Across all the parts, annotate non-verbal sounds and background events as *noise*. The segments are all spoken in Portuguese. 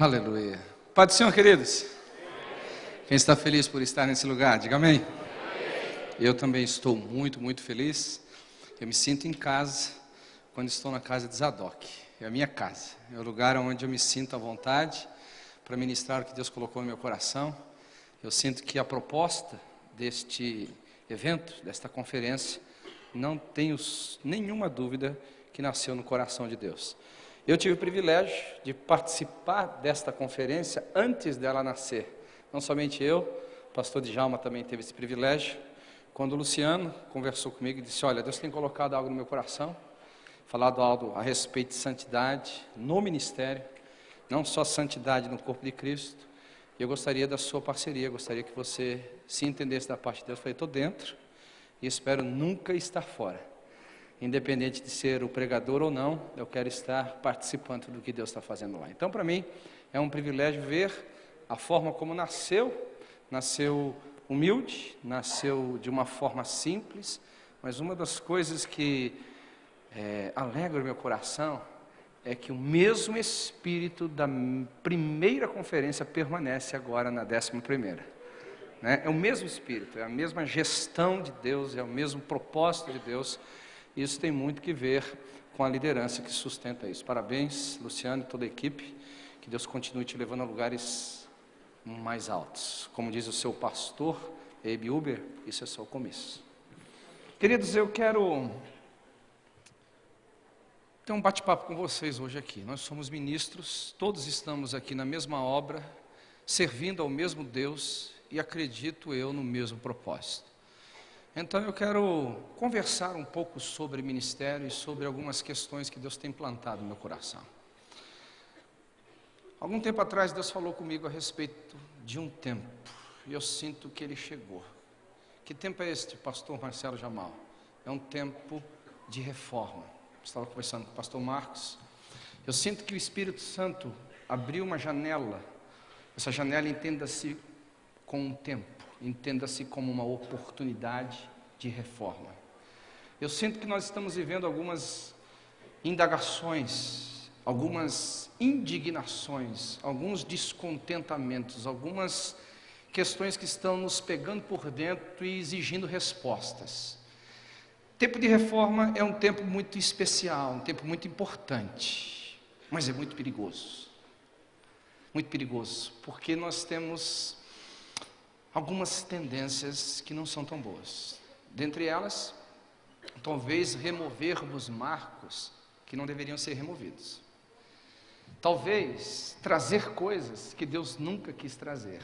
Aleluia. Pai do Senhor, queridos. Quem está feliz por estar nesse lugar, diga amém. Eu também estou muito, muito feliz. Eu me sinto em casa quando estou na casa de Zadok. É a minha casa. É o lugar onde eu me sinto à vontade para ministrar o que Deus colocou no meu coração. Eu sinto que a proposta deste evento, desta conferência, não tenho nenhuma dúvida que nasceu no coração de Deus. Eu tive o privilégio de participar desta conferência antes dela nascer. Não somente eu, o pastor Djalma também teve esse privilégio. Quando o Luciano conversou comigo e disse: Olha, Deus tem colocado algo no meu coração, falado algo a respeito de santidade no ministério, não só santidade no corpo de Cristo. Eu gostaria da sua parceria, gostaria que você se entendesse da parte de Deus. Eu falei: Estou dentro e espero nunca estar fora. Independente de ser o pregador ou não, eu quero estar participando do que Deus está fazendo lá. Então, para mim, é um privilégio ver a forma como nasceu, nasceu humilde, nasceu de uma forma simples, mas uma das coisas que é, alegra o meu coração é que o mesmo espírito da primeira conferência permanece agora na décima primeira. Né? É o mesmo espírito, é a mesma gestão de Deus, é o mesmo propósito de Deus. Isso tem muito que ver com a liderança que sustenta isso. Parabéns, Luciano e toda a equipe. Que Deus continue te levando a lugares mais altos. Como diz o seu pastor, Abe Uber, isso é só o começo. Queridos, eu quero ter um bate-papo com vocês hoje aqui. Nós somos ministros, todos estamos aqui na mesma obra, servindo ao mesmo Deus e acredito eu no mesmo propósito. Então eu quero conversar um pouco sobre ministério e sobre algumas questões que Deus tem plantado no meu coração. Algum tempo atrás, Deus falou comigo a respeito de um tempo, e eu sinto que ele chegou. Que tempo é este, pastor Marcelo Jamal? É um tempo de reforma. Estava conversando com o pastor Marcos. Eu sinto que o Espírito Santo abriu uma janela. Essa janela entenda-se com um tempo, entenda-se como uma oportunidade de reforma. Eu sinto que nós estamos vivendo algumas indagações algumas indignações, alguns descontentamentos, algumas questões que estão nos pegando por dentro e exigindo respostas. Tempo de reforma é um tempo muito especial, um tempo muito importante, mas é muito perigoso. Muito perigoso, porque nós temos algumas tendências que não são tão boas. Dentre elas, talvez removermos marcos que não deveriam ser removidos. Talvez trazer coisas que Deus nunca quis trazer.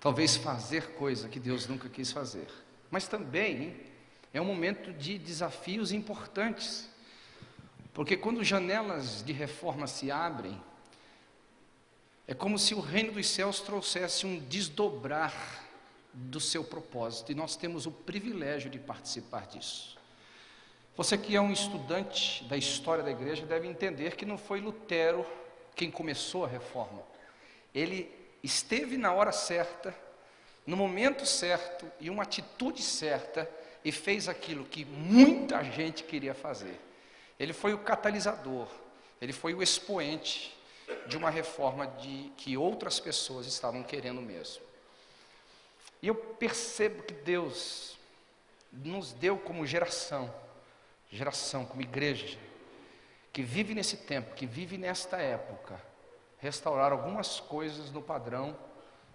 Talvez fazer coisa que Deus nunca quis fazer. Mas também é um momento de desafios importantes. Porque quando janelas de reforma se abrem, é como se o reino dos céus trouxesse um desdobrar do seu propósito, e nós temos o privilégio de participar disso. Você que é um estudante da história da igreja deve entender que não foi Lutero quem começou a reforma. Ele esteve na hora certa, no momento certo e uma atitude certa e fez aquilo que muita gente queria fazer. Ele foi o catalisador, ele foi o expoente de uma reforma de que outras pessoas estavam querendo mesmo. E eu percebo que Deus nos deu como geração geração, como igreja, que vive nesse tempo, que vive nesta época, restaurar algumas coisas no padrão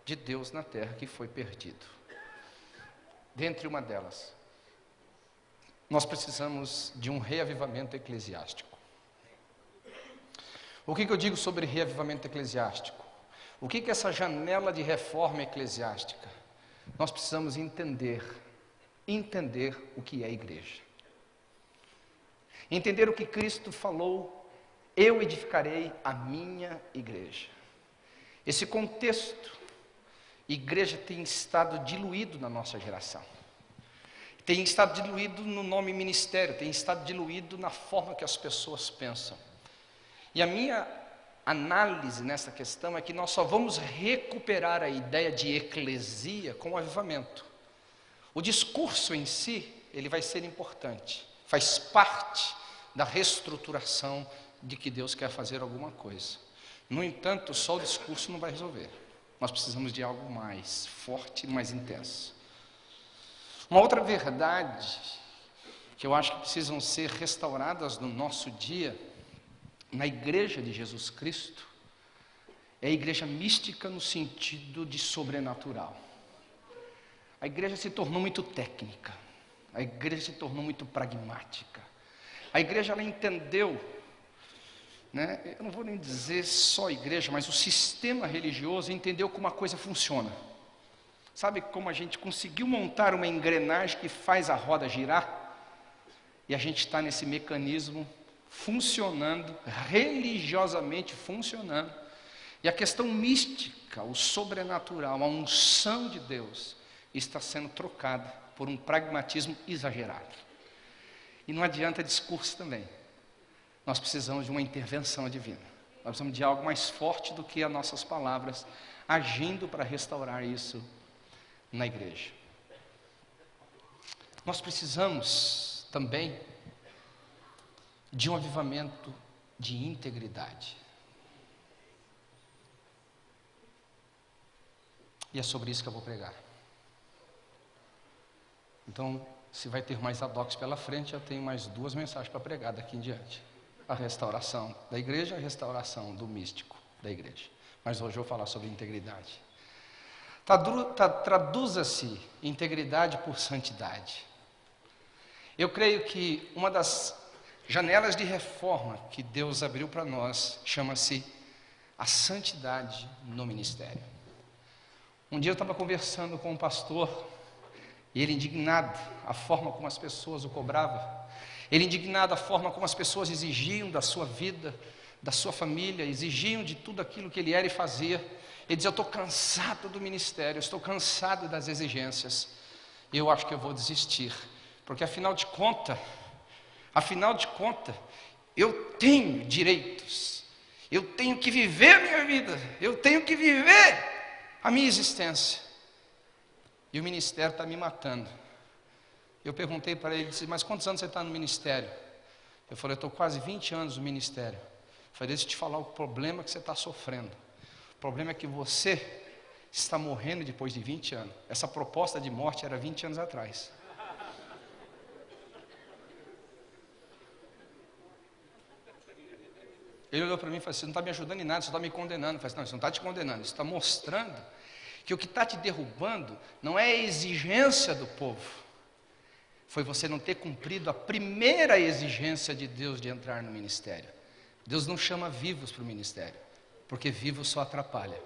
de Deus na terra que foi perdido. Dentre uma delas, nós precisamos de um reavivamento eclesiástico. O que, que eu digo sobre reavivamento eclesiástico? O que, que é essa janela de reforma eclesiástica? Nós precisamos entender, entender o que é igreja. Entender o que Cristo falou, eu edificarei a minha igreja. Esse contexto, igreja tem estado diluído na nossa geração. Tem estado diluído no nome ministério, tem estado diluído na forma que as pessoas pensam. E a minha análise nessa questão é que nós só vamos recuperar a ideia de eclesia com o avivamento. O discurso em si, ele vai ser importante faz parte da reestruturação de que Deus quer fazer alguma coisa. No entanto, só o discurso não vai resolver. Nós precisamos de algo mais forte mais intenso. Uma outra verdade que eu acho que precisam ser restauradas no nosso dia, na igreja de Jesus Cristo, é a igreja mística no sentido de sobrenatural. A igreja se tornou muito técnica, a igreja se tornou muito pragmática. A igreja ela entendeu, né, eu não vou nem dizer só a igreja, mas o sistema religioso entendeu como a coisa funciona. Sabe como a gente conseguiu montar uma engrenagem que faz a roda girar? E a gente está nesse mecanismo funcionando, religiosamente funcionando. E a questão mística, o sobrenatural, a unção de Deus, está sendo trocada por um pragmatismo exagerado. E não adianta discurso também. Nós precisamos de uma intervenção divina. Nós precisamos de algo mais forte do que as nossas palavras, agindo para restaurar isso na igreja. Nós precisamos também de um avivamento de integridade. E é sobre isso que eu vou pregar. Então, se vai ter mais adox pela frente, eu tenho mais duas mensagens para pregar daqui em diante. A restauração da igreja, a restauração do místico da igreja. Mas hoje eu vou falar sobre integridade. Traduza-se integridade por santidade. Eu creio que uma das janelas de reforma que Deus abriu para nós chama-se a santidade no ministério. Um dia eu estava conversando com um pastor e ele indignado a forma como as pessoas o cobravam, ele indignado a forma como as pessoas exigiam da sua vida, da sua família, exigiam de tudo aquilo que ele era e fazia. Ele dizia: Eu estou cansado do ministério, estou cansado das exigências, eu acho que eu vou desistir. Porque afinal de conta, afinal de conta, eu tenho direitos. Eu tenho que viver a minha vida. Eu tenho que viver a minha existência. E o ministério está me matando. Eu perguntei para ele, disse, mas quantos anos você está no ministério? Eu falei, eu estou quase 20 anos no ministério. Eu falei, deixa eu te falar o problema que você está sofrendo. O problema é que você está morrendo depois de 20 anos. Essa proposta de morte era 20 anos atrás. Ele olhou para mim e falou assim: Você não está me ajudando em nada, você está me condenando. Eu falei assim, Não, isso não está te condenando, isso está mostrando que o que está te derrubando não é a exigência do povo, foi você não ter cumprido a primeira exigência de Deus de entrar no ministério. Deus não chama vivos para o ministério, porque vivos só atrapalha.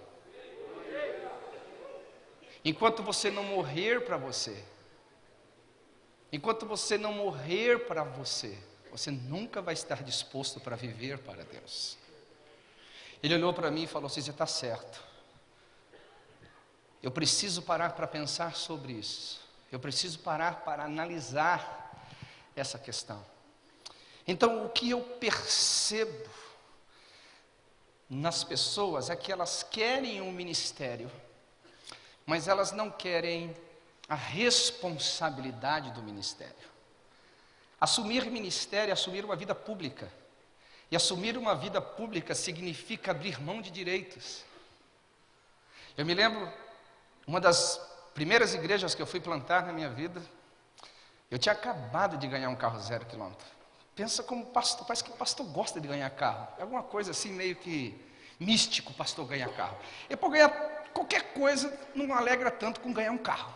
Enquanto você não morrer para você, enquanto você não morrer para você, você nunca vai estar disposto para viver para Deus. Ele olhou para mim e falou Você está certo. Eu preciso parar para pensar sobre isso. Eu preciso parar para analisar essa questão. Então, o que eu percebo nas pessoas é que elas querem um ministério, mas elas não querem a responsabilidade do ministério. Assumir ministério é assumir uma vida pública. E assumir uma vida pública significa abrir mão de direitos. Eu me lembro, uma das primeiras igrejas que eu fui plantar na minha vida, eu tinha acabado de ganhar um carro zero quilômetro. Pensa como pastor, parece que o pastor gosta de ganhar carro. É alguma coisa assim meio que místico o pastor ganhar carro. E por ganhar qualquer coisa não alegra tanto com ganhar um carro.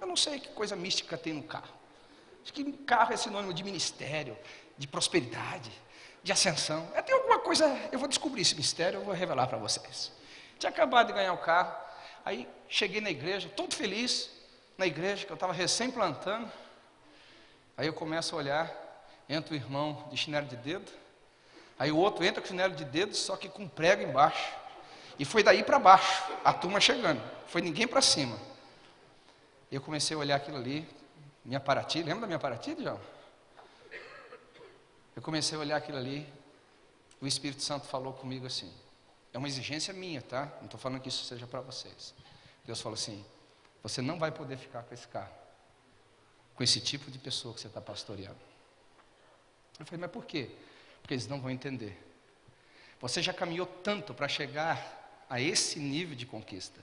Eu não sei que coisa mística tem no carro. Acho que carro é sinônimo de ministério, de prosperidade, de ascensão. É, tem alguma coisa, eu vou descobrir esse mistério, eu vou revelar para vocês. Tinha acabado de ganhar o carro, aí cheguei na igreja, todo feliz, na igreja, que eu estava recém plantando. Aí eu começo a olhar, entra o irmão de chinelo de dedo, aí o outro entra com chinelo de dedo, só que com prego embaixo. E foi daí para baixo, a turma chegando, foi ninguém para cima. Eu comecei a olhar aquilo ali, minha Paraty, lembra da minha Paraty, João? Eu comecei a olhar aquilo ali, o Espírito Santo falou comigo assim, é uma exigência minha, tá? Não estou falando que isso seja para vocês. Deus falou assim, você não vai poder ficar com esse carro, com esse tipo de pessoa que você está pastoreando. Eu falei, mas por quê? Porque eles não vão entender. Você já caminhou tanto para chegar a esse nível de conquista.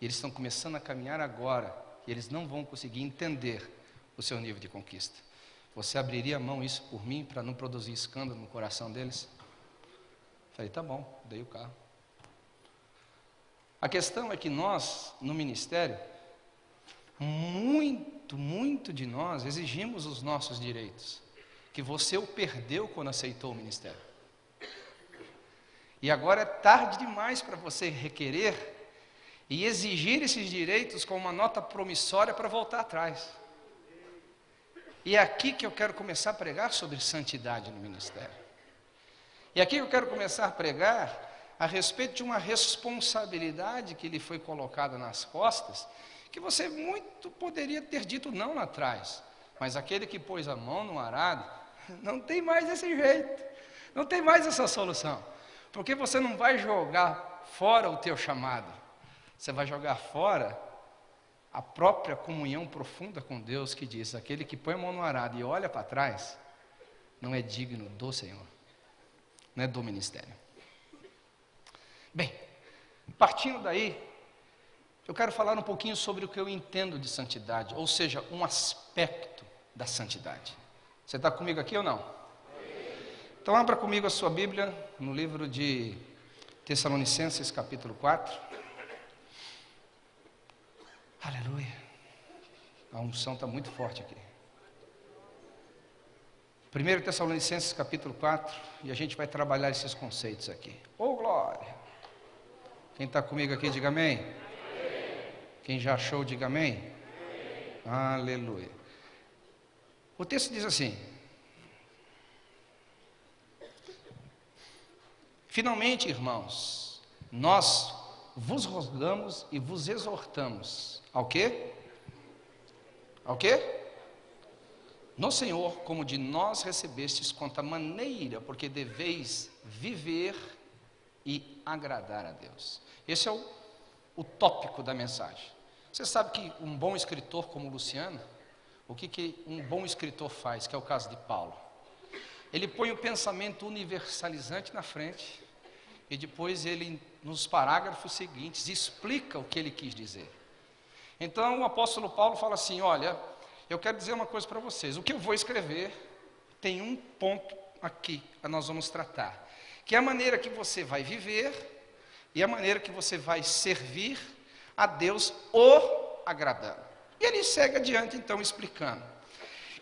E eles estão começando a caminhar agora, e eles não vão conseguir entender o seu nível de conquista. Você abriria a mão isso por mim para não produzir escândalo no coração deles? Falei, tá bom, dei o carro. A questão é que nós, no ministério, muito, muito de nós exigimos os nossos direitos, que você o perdeu quando aceitou o ministério. E agora é tarde demais para você requerer e exigir esses direitos com uma nota promissória para voltar atrás. E é aqui que eu quero começar a pregar sobre santidade no ministério. E aqui eu quero começar a pregar a respeito de uma responsabilidade que lhe foi colocada nas costas, que você muito poderia ter dito não lá atrás, mas aquele que pôs a mão no arado, *laughs* não tem mais esse jeito, não tem mais essa solução, porque você não vai jogar fora o teu chamado, você vai jogar fora a própria comunhão profunda com Deus que diz: aquele que põe a mão no arado e olha para trás, não é digno do Senhor, não é do ministério. Bem, partindo daí, eu quero falar um pouquinho sobre o que eu entendo de santidade, ou seja, um aspecto da santidade. Você está comigo aqui ou não? Então, abra comigo a sua Bíblia no livro de Tessalonicenses, capítulo 4. Aleluia. A unção está muito forte aqui. 1 Tessalonicenses capítulo 4, e a gente vai trabalhar esses conceitos aqui. Oh glória! Quem está comigo aqui, diga amém. Quem já achou, diga amém. Aleluia. O texto diz assim: Finalmente, irmãos, nós vos rogamos e vos exortamos ao quê? Ao quê? No Senhor, como de nós recebestes quanto a maneira, porque deveis viver e agradar a Deus. Esse é o, o tópico da mensagem. Você sabe que um bom escritor como Luciano, o que, que um bom escritor faz, que é o caso de Paulo? Ele põe o pensamento universalizante na frente e depois ele, nos parágrafos seguintes, explica o que ele quis dizer. Então o apóstolo Paulo fala assim: Olha, eu quero dizer uma coisa para vocês. O que eu vou escrever tem um ponto aqui que nós vamos tratar que é a maneira que você vai viver e a maneira que você vai servir a Deus o agradando. E ele segue adiante então explicando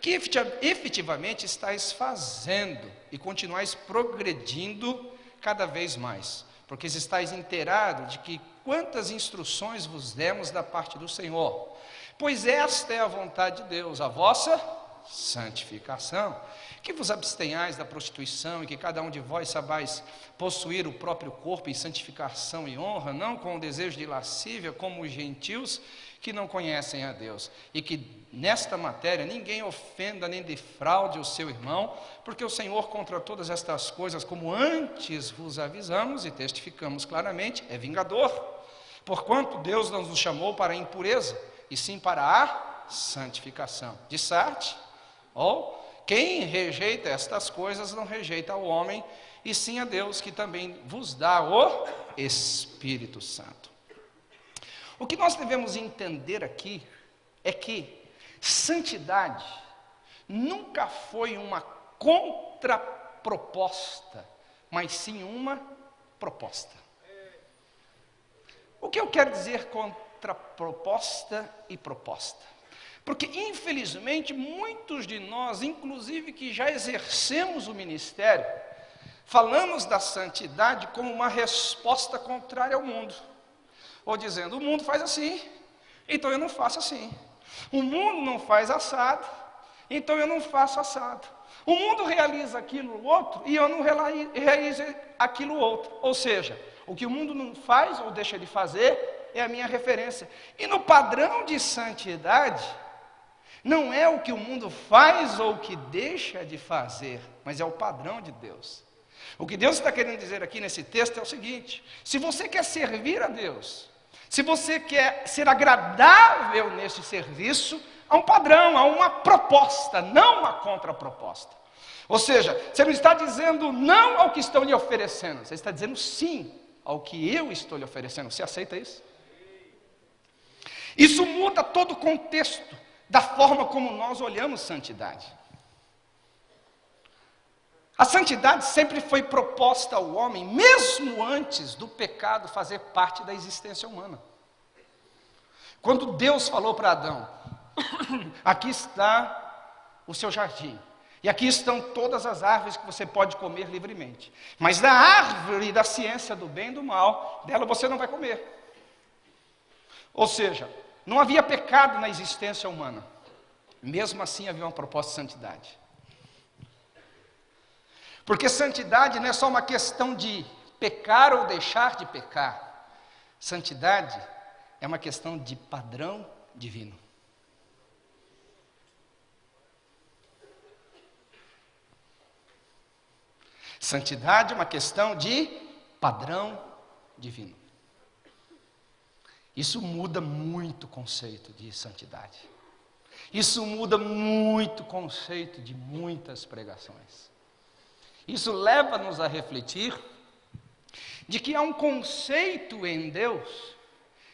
que efetivamente estáis fazendo e continuais progredindo cada vez mais, porque estáis inteirados de que quantas instruções vos demos da parte do Senhor, pois esta é a vontade de Deus, a vossa santificação. Que vos abstenhais da prostituição e que cada um de vós sabais possuir o próprio corpo em santificação e honra, não com o desejo de lascívia, como os gentios que não conhecem a Deus, e que nesta matéria ninguém ofenda nem defraude o seu irmão, porque o Senhor contra todas estas coisas, como antes vos avisamos e testificamos claramente, é vingador. Porquanto Deus não nos chamou para a impureza, e sim para a santificação. De Sarte, ou quem rejeita estas coisas não rejeita o homem, e sim a Deus, que também vos dá o Espírito Santo. O que nós devemos entender aqui é que santidade nunca foi uma contraproposta, mas sim uma proposta. O que eu quero dizer contraproposta e proposta? Porque, infelizmente, muitos de nós, inclusive que já exercemos o ministério, falamos da santidade como uma resposta contrária ao mundo. Ou dizendo, o mundo faz assim, então eu não faço assim. O mundo não faz assado, então eu não faço assado. O mundo realiza aquilo outro e eu não realizo aquilo outro. Ou seja, o que o mundo não faz ou deixa de fazer é a minha referência. E no padrão de santidade, não é o que o mundo faz ou o que deixa de fazer, mas é o padrão de Deus. O que Deus está querendo dizer aqui nesse texto é o seguinte: se você quer servir a Deus, se você quer ser agradável nesse serviço, há um padrão, há uma proposta, não uma contraproposta. Ou seja, você não está dizendo não ao que estão lhe oferecendo, você está dizendo sim ao que eu estou lhe oferecendo. Você aceita isso? Isso muda todo o contexto da forma como nós olhamos santidade. A santidade sempre foi proposta ao homem, mesmo antes do pecado fazer parte da existência humana. Quando Deus falou para Adão: *coughs* Aqui está o seu jardim, e aqui estão todas as árvores que você pode comer livremente, mas da árvore da ciência do bem e do mal, dela você não vai comer. Ou seja, não havia pecado na existência humana, mesmo assim havia uma proposta de santidade. Porque santidade não é só uma questão de pecar ou deixar de pecar. Santidade é uma questão de padrão divino. Santidade é uma questão de padrão divino. Isso muda muito o conceito de santidade. Isso muda muito o conceito de muitas pregações. Isso leva-nos a refletir de que há um conceito em Deus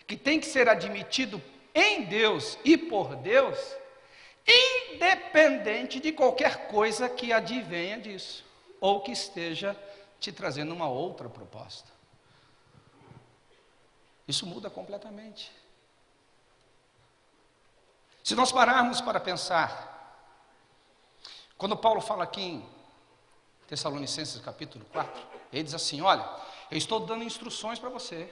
que tem que ser admitido em Deus e por Deus, independente de qualquer coisa que advenha disso ou que esteja te trazendo uma outra proposta. Isso muda completamente. Se nós pararmos para pensar, quando Paulo fala aqui em Tessalonicenses capítulo 4, ele diz assim: Olha, eu estou dando instruções para você.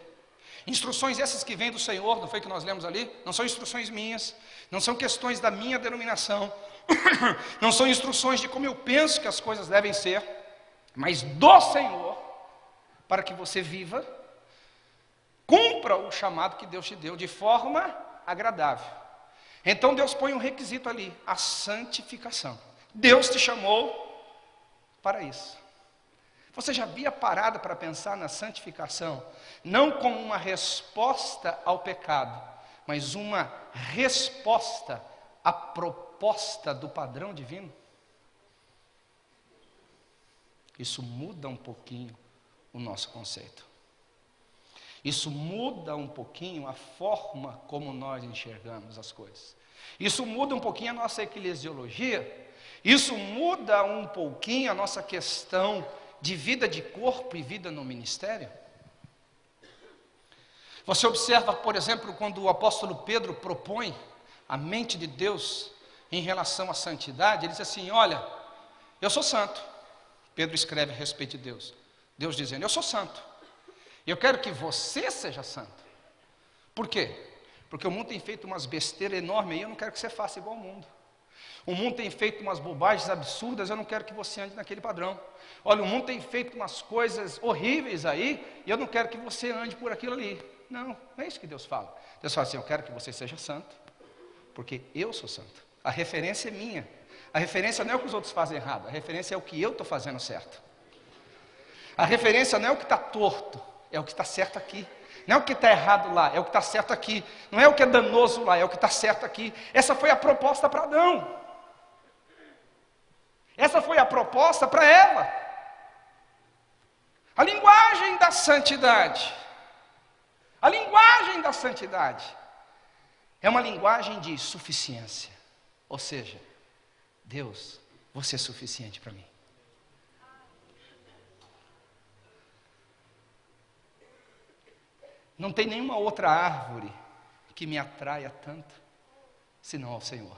Instruções essas que vêm do Senhor, não foi que nós lemos ali? Não são instruções minhas, não são questões da minha denominação, *coughs* não são instruções de como eu penso que as coisas devem ser mas do Senhor, para que você viva, cumpra o chamado que Deus te deu de forma agradável. Então Deus põe um requisito ali, a santificação. Deus te chamou para isso. Você já havia parado para pensar na santificação, não como uma resposta ao pecado, mas uma resposta à proposta do padrão divino? Isso muda um pouquinho o nosso conceito. Isso muda um pouquinho a forma como nós enxergamos as coisas. Isso muda um pouquinho a nossa eclesiologia. Isso muda um pouquinho a nossa questão de vida de corpo e vida no ministério. Você observa, por exemplo, quando o apóstolo Pedro propõe a mente de Deus em relação à santidade, ele diz assim: Olha, eu sou santo, Pedro escreve a respeito de Deus. Deus dizendo: Eu sou santo. E eu quero que você seja santo. Por quê? Porque o mundo tem feito umas besteiras enormes e eu não quero que você faça igual ao mundo. O mundo tem feito umas bobagens absurdas, eu não quero que você ande naquele padrão. Olha, o mundo tem feito umas coisas horríveis aí, e eu não quero que você ande por aquilo ali. Não, não é isso que Deus fala. Deus fala assim: eu quero que você seja santo, porque eu sou santo. A referência é minha. A referência não é o que os outros fazem errado, a referência é o que eu estou fazendo certo. A referência não é o que está torto, é o que está certo aqui. Não é o que está errado lá, é o que está certo aqui. Não é o que é danoso lá, é o que está certo aqui. Essa foi a proposta para Adão. Essa foi a proposta para ela. A linguagem da santidade. A linguagem da santidade é uma linguagem de suficiência. Ou seja, Deus, você é suficiente para mim. Não tem nenhuma outra árvore que me atraia tanto, senão ao Senhor.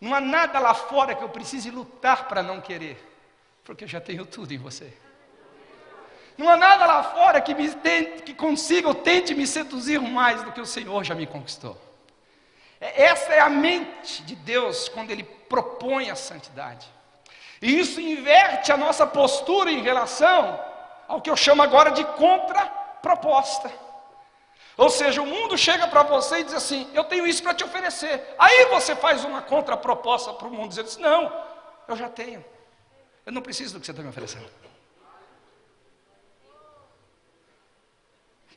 Não há nada lá fora que eu precise lutar para não querer, porque eu já tenho tudo em você. Não há nada lá fora que, me tente, que consiga ou tente me seduzir mais do que o Senhor já me conquistou. É, essa é a mente de Deus quando Ele propõe a santidade. E isso inverte a nossa postura em relação ao que eu chamo agora de contraproposta. Ou seja, o mundo chega para você e diz assim: Eu tenho isso para te oferecer. Aí você faz uma contraproposta para o mundo, dizendo assim: Não, eu já tenho. Eu não preciso do que você está me oferecendo.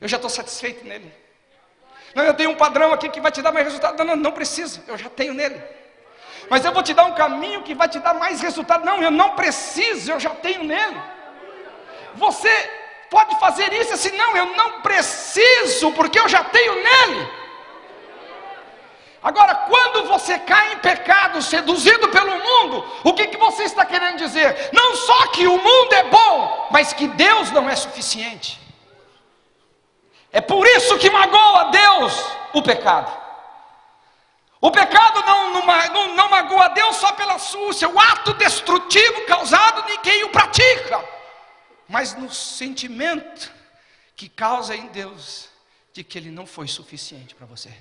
Eu já estou satisfeito nele. Não, eu tenho um padrão aqui que vai te dar mais resultado. Não, não, não precisa, eu já tenho nele. Mas eu vou te dar um caminho que vai te dar mais resultado. Não, eu não preciso, eu já tenho nele. Você pode fazer isso assim, não, eu não preciso, porque eu já tenho nele. Agora, quando você cai em pecado, seduzido pelo mundo, o que, que você está querendo dizer? Não só que o mundo é bom, mas que Deus não é suficiente. É por isso que magoa Deus o pecado. O pecado não, não, não, magoa Deus só pela súcia, o ato destrutivo causado em quem o pratica, mas no sentimento que causa em Deus de que Ele não foi suficiente para você.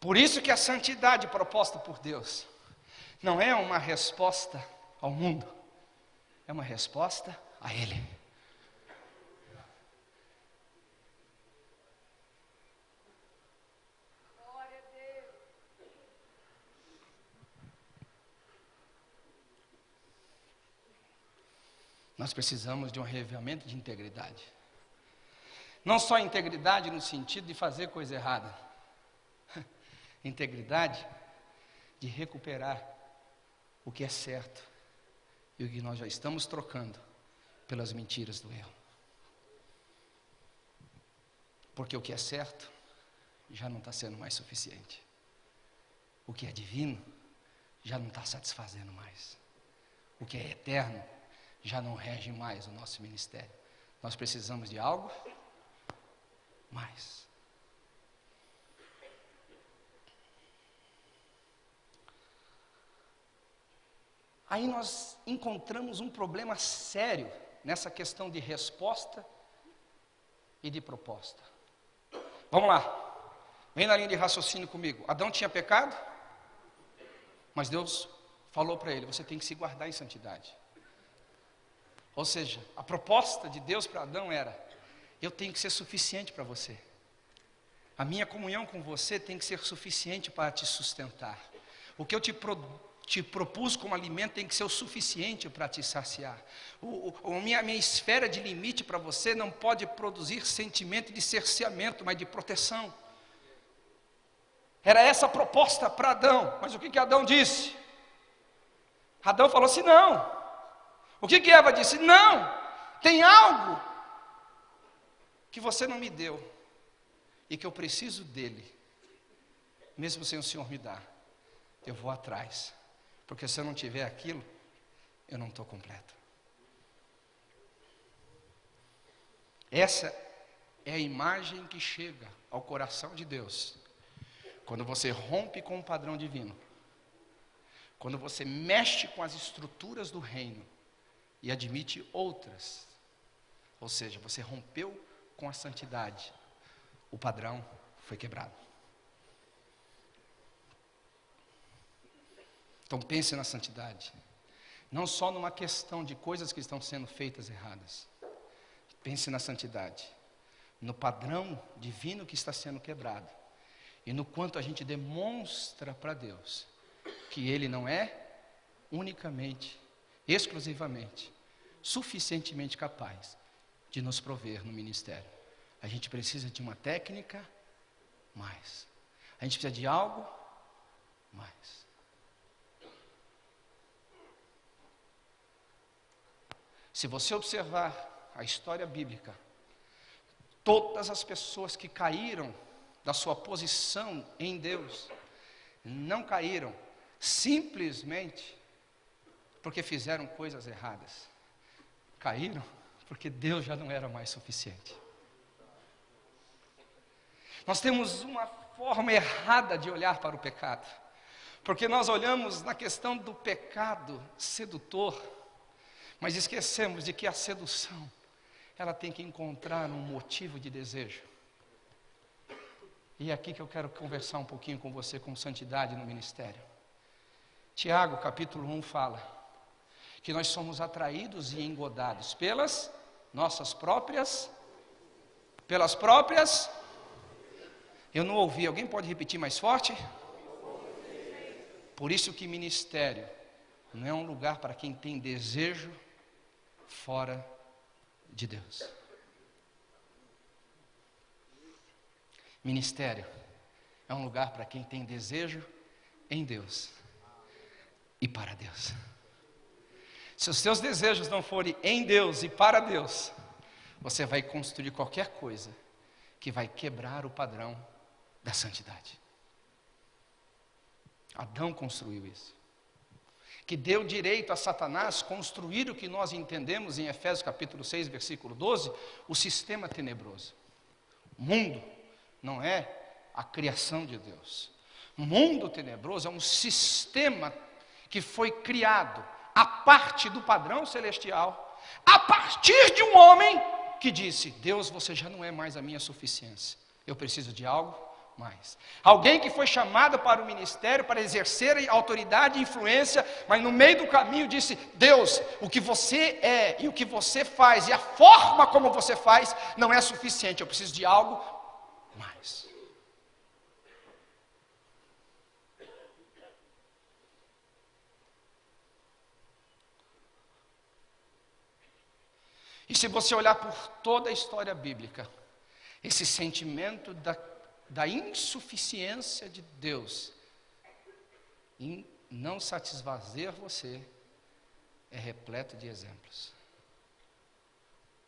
Por isso que a santidade proposta por Deus não é uma resposta ao mundo, é uma resposta a Ele. Nós precisamos de um reavivamento de integridade. Não só integridade no sentido de fazer coisa errada, *laughs* integridade de recuperar o que é certo e o que nós já estamos trocando pelas mentiras do erro. Porque o que é certo já não está sendo mais suficiente. O que é divino já não está satisfazendo mais. O que é eterno já não rege mais o nosso ministério. Nós precisamos de algo mais. Aí nós encontramos um problema sério nessa questão de resposta e de proposta. Vamos lá. Vem na linha de raciocínio comigo. Adão tinha pecado, mas Deus falou para ele: você tem que se guardar em santidade. Ou seja, a proposta de Deus para Adão era: eu tenho que ser suficiente para você. A minha comunhão com você tem que ser suficiente para te sustentar. O que eu te te propus como alimento tem que ser o suficiente para te saciar. O, o, a minha, minha esfera de limite para você não pode produzir sentimento de cerceamento, mas de proteção. Era essa a proposta para Adão, mas o que, que Adão disse? Adão falou assim: não. O que, que Eva disse? Não, tem algo que você não me deu e que eu preciso dele, mesmo sem o Senhor me dar. Eu vou atrás. Porque se eu não tiver aquilo, eu não estou completo. Essa é a imagem que chega ao coração de Deus. Quando você rompe com o padrão divino. Quando você mexe com as estruturas do reino e admite outras. Ou seja, você rompeu com a santidade. O padrão foi quebrado. Então pense na santidade. Não só numa questão de coisas que estão sendo feitas erradas. Pense na santidade. No padrão divino que está sendo quebrado. E no quanto a gente demonstra para Deus que Ele não é unicamente, exclusivamente, suficientemente capaz de nos prover no ministério. A gente precisa de uma técnica mais. A gente precisa de algo mais. Se você observar a história bíblica, todas as pessoas que caíram da sua posição em Deus, não caíram simplesmente porque fizeram coisas erradas. Caíram porque Deus já não era mais suficiente. Nós temos uma forma errada de olhar para o pecado, porque nós olhamos na questão do pecado sedutor mas esquecemos de que a sedução, ela tem que encontrar um motivo de desejo. E é aqui que eu quero conversar um pouquinho com você com santidade no ministério. Tiago, capítulo 1, fala que nós somos atraídos e engodados pelas nossas próprias, pelas próprias. Eu não ouvi, alguém pode repetir mais forte? Por isso que ministério não é um lugar para quem tem desejo fora de Deus. Ministério é um lugar para quem tem desejo em Deus e para Deus. Se os seus desejos não forem em Deus e para Deus, você vai construir qualquer coisa que vai quebrar o padrão da santidade. Adão construiu isso. Que deu direito a Satanás construir o que nós entendemos em Efésios capítulo 6, versículo 12, o sistema tenebroso. O mundo não é a criação de Deus. O mundo tenebroso é um sistema que foi criado a parte do padrão celestial, a partir de um homem que disse: Deus, você já não é mais a minha suficiência, eu preciso de algo mais. Alguém que foi chamado para o ministério para exercer autoridade e influência, mas no meio do caminho disse: Deus, o que você é e o que você faz e a forma como você faz não é suficiente, eu preciso de algo mais. E se você olhar por toda a história bíblica, esse sentimento da, da insuficiência de Deus em não satisfazer você é repleto de exemplos.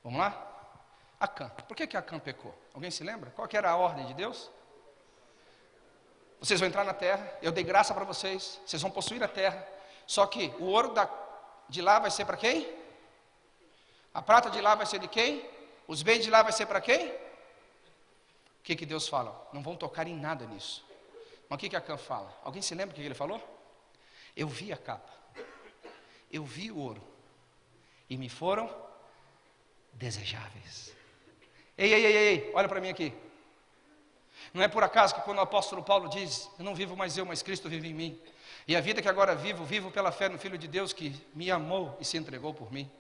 Vamos lá? Acã. Por que, que Acã pecou? Alguém se lembra? Qual era a ordem de Deus? Vocês vão entrar na terra, eu dei graça para vocês, vocês vão possuir a terra. Só que o ouro da, de lá vai ser para quem? A prata de lá vai ser de quem? Os bens de lá vai ser para quem? O que, que Deus fala? Não vão tocar em nada nisso. Mas o que, que Acã fala? Alguém se lembra o que ele falou? Eu vi a capa, eu vi o ouro, e me foram desejáveis. Ei, ei, ei, ei, olha para mim aqui. Não é por acaso que quando o apóstolo Paulo diz: Eu não vivo mais eu, mas Cristo vive em mim. E a vida que agora vivo, vivo pela fé no Filho de Deus que me amou e se entregou por mim.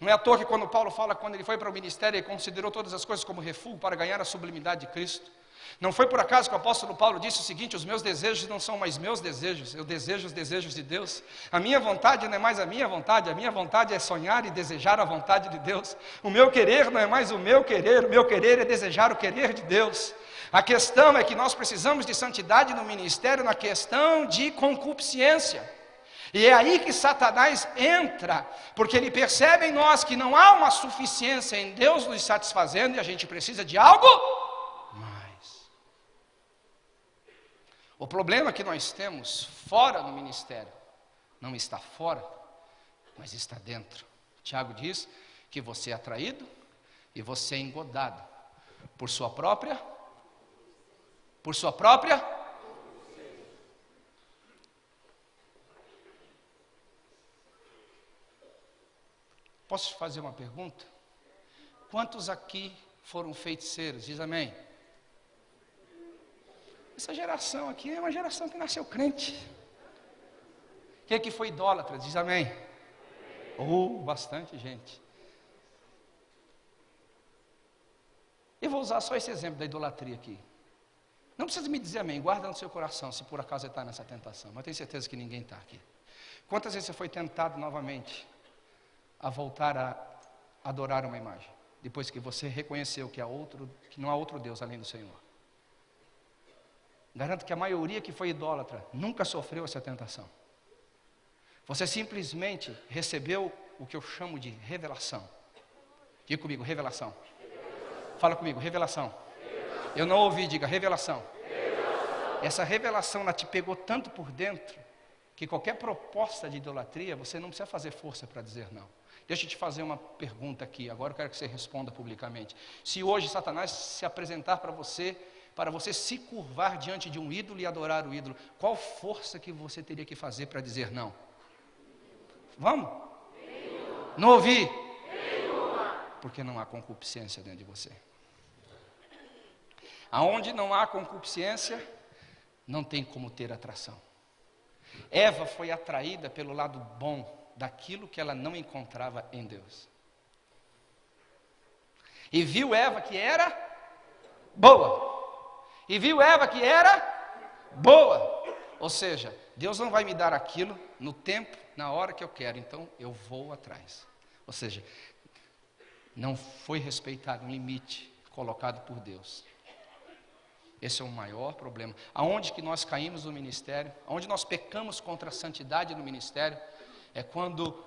Não é à toa que quando Paulo fala, quando ele foi para o ministério, ele considerou todas as coisas como refúgio para ganhar a sublimidade de Cristo. Não foi por acaso que o apóstolo Paulo disse o seguinte: os meus desejos não são mais meus desejos, eu desejo os desejos de Deus. A minha vontade não é mais a minha vontade, a minha vontade é sonhar e desejar a vontade de Deus. O meu querer não é mais o meu querer, o meu querer é desejar o querer de Deus. A questão é que nós precisamos de santidade no ministério na questão de concupiscência. E é aí que Satanás entra, porque ele percebe em nós que não há uma suficiência em Deus nos satisfazendo e a gente precisa de algo mais. O problema que nós temos fora do ministério não está fora, mas está dentro. Tiago diz que você é atraído e você é engodado por sua própria por sua própria Posso fazer uma pergunta? Quantos aqui foram feiticeiros? Diz amém. Essa geração aqui é uma geração que nasceu crente. Quem que foi idólatra? Diz amém. Oh, bastante gente. Eu vou usar só esse exemplo da idolatria aqui. Não precisa me dizer amém, guarda no seu coração se por acaso está nessa tentação, mas tenho certeza que ninguém está aqui. Quantas vezes você foi tentado novamente a voltar a adorar uma imagem, depois que você reconheceu que, há outro, que não há outro Deus além do Senhor. Garanto que a maioria que foi idólatra nunca sofreu essa tentação. Você simplesmente recebeu o que eu chamo de revelação. Diga comigo, revelação. revelação. Fala comigo, revelação. revelação. Eu não ouvi, diga revelação. revelação. Essa revelação ela te pegou tanto por dentro que qualquer proposta de idolatria você não precisa fazer força para dizer não. Deixa eu te fazer uma pergunta aqui, agora eu quero que você responda publicamente. Se hoje Satanás se apresentar para você, para você se curvar diante de um ídolo e adorar o ídolo, qual força que você teria que fazer para dizer não? Vamos? Nenhuma. Não ouvi? Nenhuma. Porque não há concupiscência dentro de você. Aonde não há concupiscência, não tem como ter atração. Eva foi atraída pelo lado bom daquilo que ela não encontrava em Deus. E viu Eva que era boa. E viu Eva que era boa. Ou seja, Deus não vai me dar aquilo no tempo, na hora que eu quero, então eu vou atrás. Ou seja, não foi respeitado um limite colocado por Deus. Esse é o maior problema. Aonde que nós caímos no ministério, aonde nós pecamos contra a santidade no ministério, é quando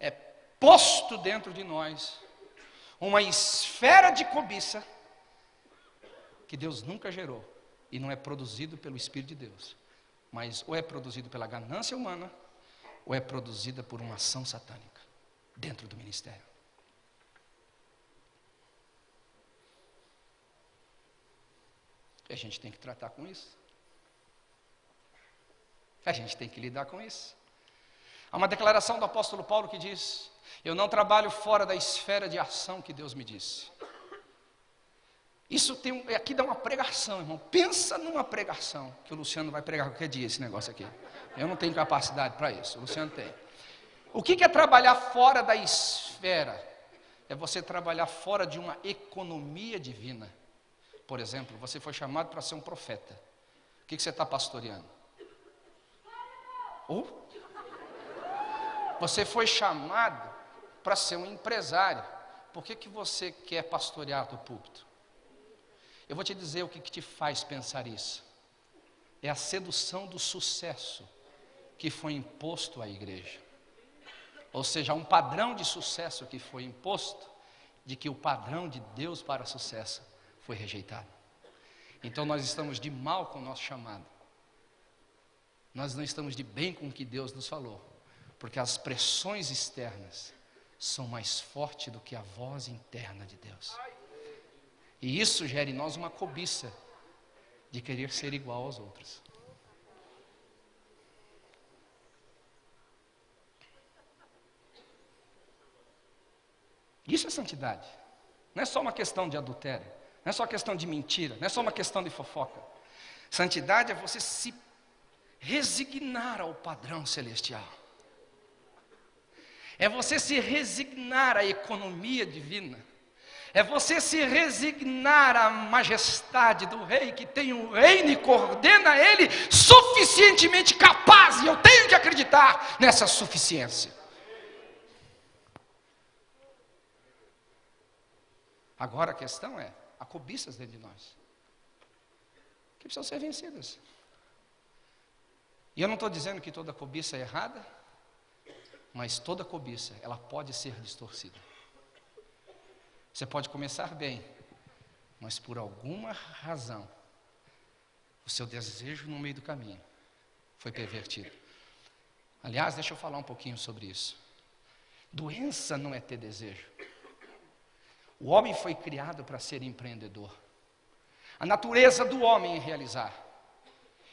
é posto dentro de nós uma esfera de cobiça que Deus nunca gerou e não é produzido pelo Espírito de Deus, mas ou é produzido pela ganância humana ou é produzida por uma ação satânica dentro do ministério. E a gente tem que tratar com isso. A gente tem que lidar com isso. Há uma declaração do apóstolo Paulo que diz: Eu não trabalho fora da esfera de ação que Deus me disse. Isso tem, aqui dá uma pregação, irmão. Pensa numa pregação que o Luciano vai pregar qualquer dia esse negócio aqui. Eu não tenho capacidade para isso, o Luciano tem. O que é trabalhar fora da esfera? É você trabalhar fora de uma economia divina. Por exemplo, você foi chamado para ser um profeta. O que, você está pastoreando? Ou você foi chamado para ser um empresário. Por que, que você quer pastorear do púlpito? Eu vou te dizer o que, que te faz pensar isso. É a sedução do sucesso que foi imposto à igreja. Ou seja, um padrão de sucesso que foi imposto, de que o padrão de Deus para sucesso foi rejeitado. Então nós estamos de mal com o nosso chamado. Nós não estamos de bem com o que Deus nos falou, porque as pressões externas são mais fortes do que a voz interna de Deus. E isso gera em nós uma cobiça de querer ser igual aos outros. Isso é santidade. Não é só uma questão de adultério, não é só questão de mentira, não é só uma questão de fofoca. Santidade é você se resignar ao padrão celestial. É você se resignar à economia divina é você se resignar à majestade do rei que tem o um reino e coordena ele suficientemente capaz, e eu tenho que acreditar nessa suficiência. Agora a questão é: há cobiças dentro de nós que precisam ser vencidas. E eu não estou dizendo que toda cobiça é errada, mas toda cobiça ela pode ser distorcida. Você pode começar bem, mas por alguma razão, o seu desejo no meio do caminho foi pervertido. Aliás, deixa eu falar um pouquinho sobre isso. Doença não é ter desejo. O homem foi criado para ser empreendedor. A natureza do homem é realizar.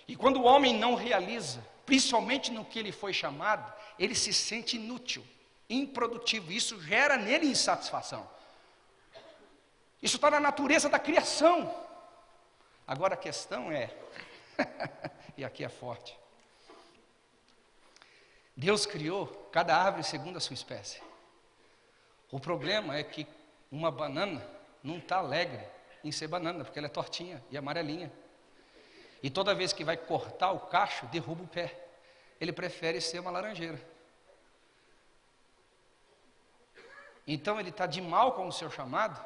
E quando o homem não realiza, principalmente no que ele foi chamado, ele se sente inútil, improdutivo. Isso gera nele insatisfação. Isso está na natureza da criação. Agora a questão é, *laughs* e aqui é forte: Deus criou cada árvore segundo a sua espécie. O problema é que uma banana não está alegre em ser banana, porque ela é tortinha e amarelinha. E toda vez que vai cortar o cacho, derruba o pé. Ele prefere ser uma laranjeira. Então ele está de mal com o seu chamado,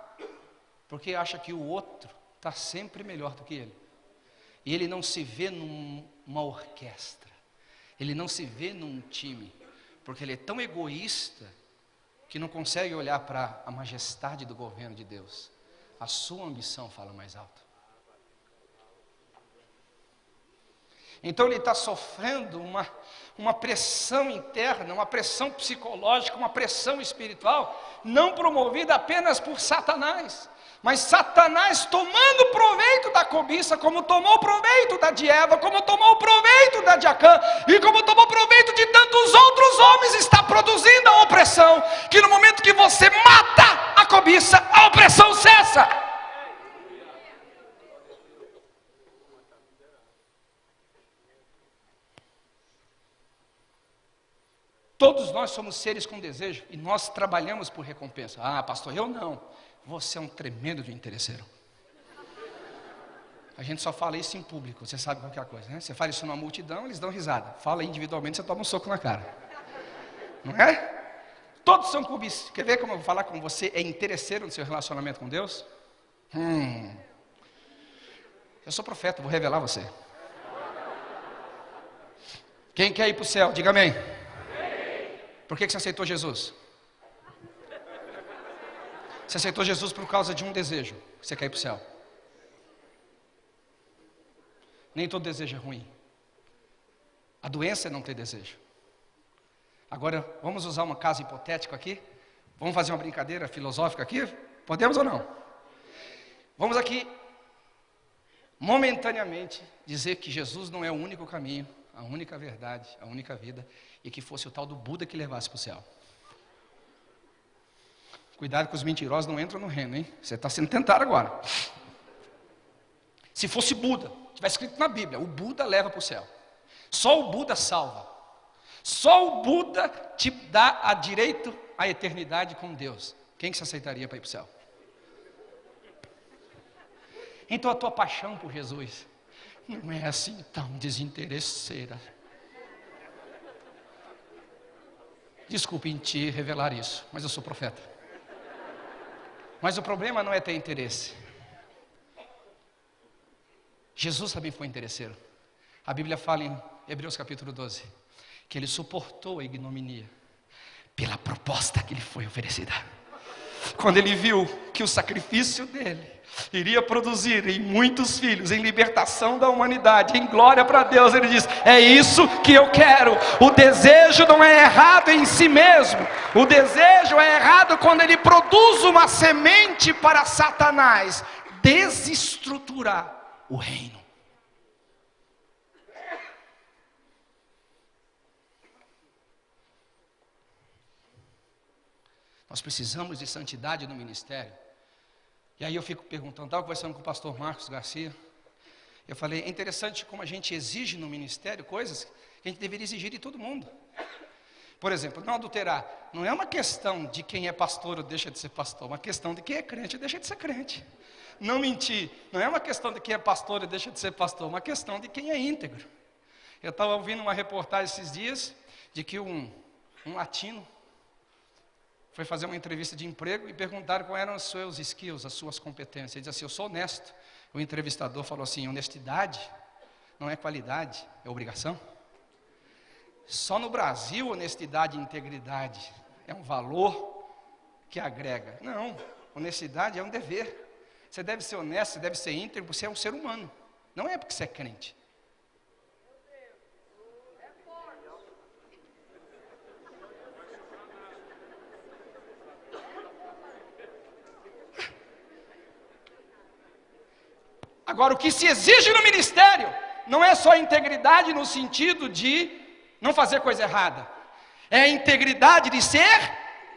porque acha que o outro está sempre melhor do que ele. E ele não se vê numa orquestra, ele não se vê num time, porque ele é tão egoísta que não consegue olhar para a majestade do governo de Deus. A sua ambição fala mais alto. Então ele está sofrendo uma, uma pressão interna, uma pressão psicológica, uma pressão espiritual, não promovida apenas por Satanás, mas Satanás tomando proveito da cobiça, como tomou proveito da de Eva, como tomou proveito da de Acã, e como tomou proveito de tantos outros homens, está produzindo a opressão, que no momento que você mata a cobiça, a opressão cessa. Todos nós somos seres com desejo e nós trabalhamos por recompensa. Ah, pastor, eu não. Você é um tremendo de interesseiro. A gente só fala isso em público, você sabe qualquer coisa, né? Você fala isso numa multidão, eles dão risada. Fala individualmente, você toma um soco na cara. Não é? Todos são cubis. Quer ver como eu vou falar com você é interesseiro no seu relacionamento com Deus? Hum. Eu sou profeta, vou revelar você. Quem quer ir para o céu? Diga amém. Por que, você aceitou Jesus? Você aceitou Jesus por causa de um desejo. Você quer ir para o céu. Nem todo desejo é ruim. A doença é não ter desejo. Agora, vamos usar uma casa hipotética aqui? Vamos fazer uma brincadeira filosófica aqui? Podemos ou não? Vamos aqui, momentaneamente, dizer que Jesus não é o único caminho, a única verdade, a única vida, e que fosse o tal do Buda que levasse para o céu. Cuidado que os mentirosos não entram no reino, hein? Você está sendo tentado agora. Se fosse Buda, tivesse escrito na Bíblia, o Buda leva para o céu. Só o Buda salva. Só o Buda te dá a direito à eternidade com Deus. Quem que se aceitaria para ir para o céu? Então a tua paixão por Jesus não é assim tão desinteresseira. Desculpe em ti revelar isso, mas eu sou profeta. Mas o problema não é ter interesse. Jesus também foi interesseiro. A Bíblia fala em Hebreus capítulo 12 que ele suportou a ignominia pela proposta que lhe foi oferecida. Quando ele viu que o sacrifício dele iria produzir em muitos filhos, em libertação da humanidade, em glória para Deus. Ele diz: É isso que eu quero. O desejo não é errado em si mesmo, o desejo é errado quando ele produz uma semente para Satanás desestruturar o reino. Nós precisamos de santidade no ministério. E aí eu fico perguntando, estava conversando com o pastor Marcos Garcia. Eu falei, é interessante como a gente exige no ministério coisas que a gente deveria exigir de todo mundo. Por exemplo, não adulterar. Não é uma questão de quem é pastor ou deixa de ser pastor, é uma questão de quem é crente ou deixa de ser crente. Não mentir. Não é uma questão de quem é pastor ou deixa de ser pastor, é uma questão de quem é íntegro. Eu estava ouvindo uma reportagem esses dias de que um, um latino foi fazer uma entrevista de emprego e perguntaram quais eram os seus skills, as suas competências. Ele disse assim: Eu sou honesto. O entrevistador falou assim: honestidade não é qualidade, é obrigação. Só no Brasil, honestidade e integridade é um valor que agrega. Não, honestidade é um dever. Você deve ser honesto, você deve ser íntegro, você é um ser humano. Não é porque você é crente. Agora, o que se exige no ministério não é só integridade no sentido de não fazer coisa errada, é a integridade de ser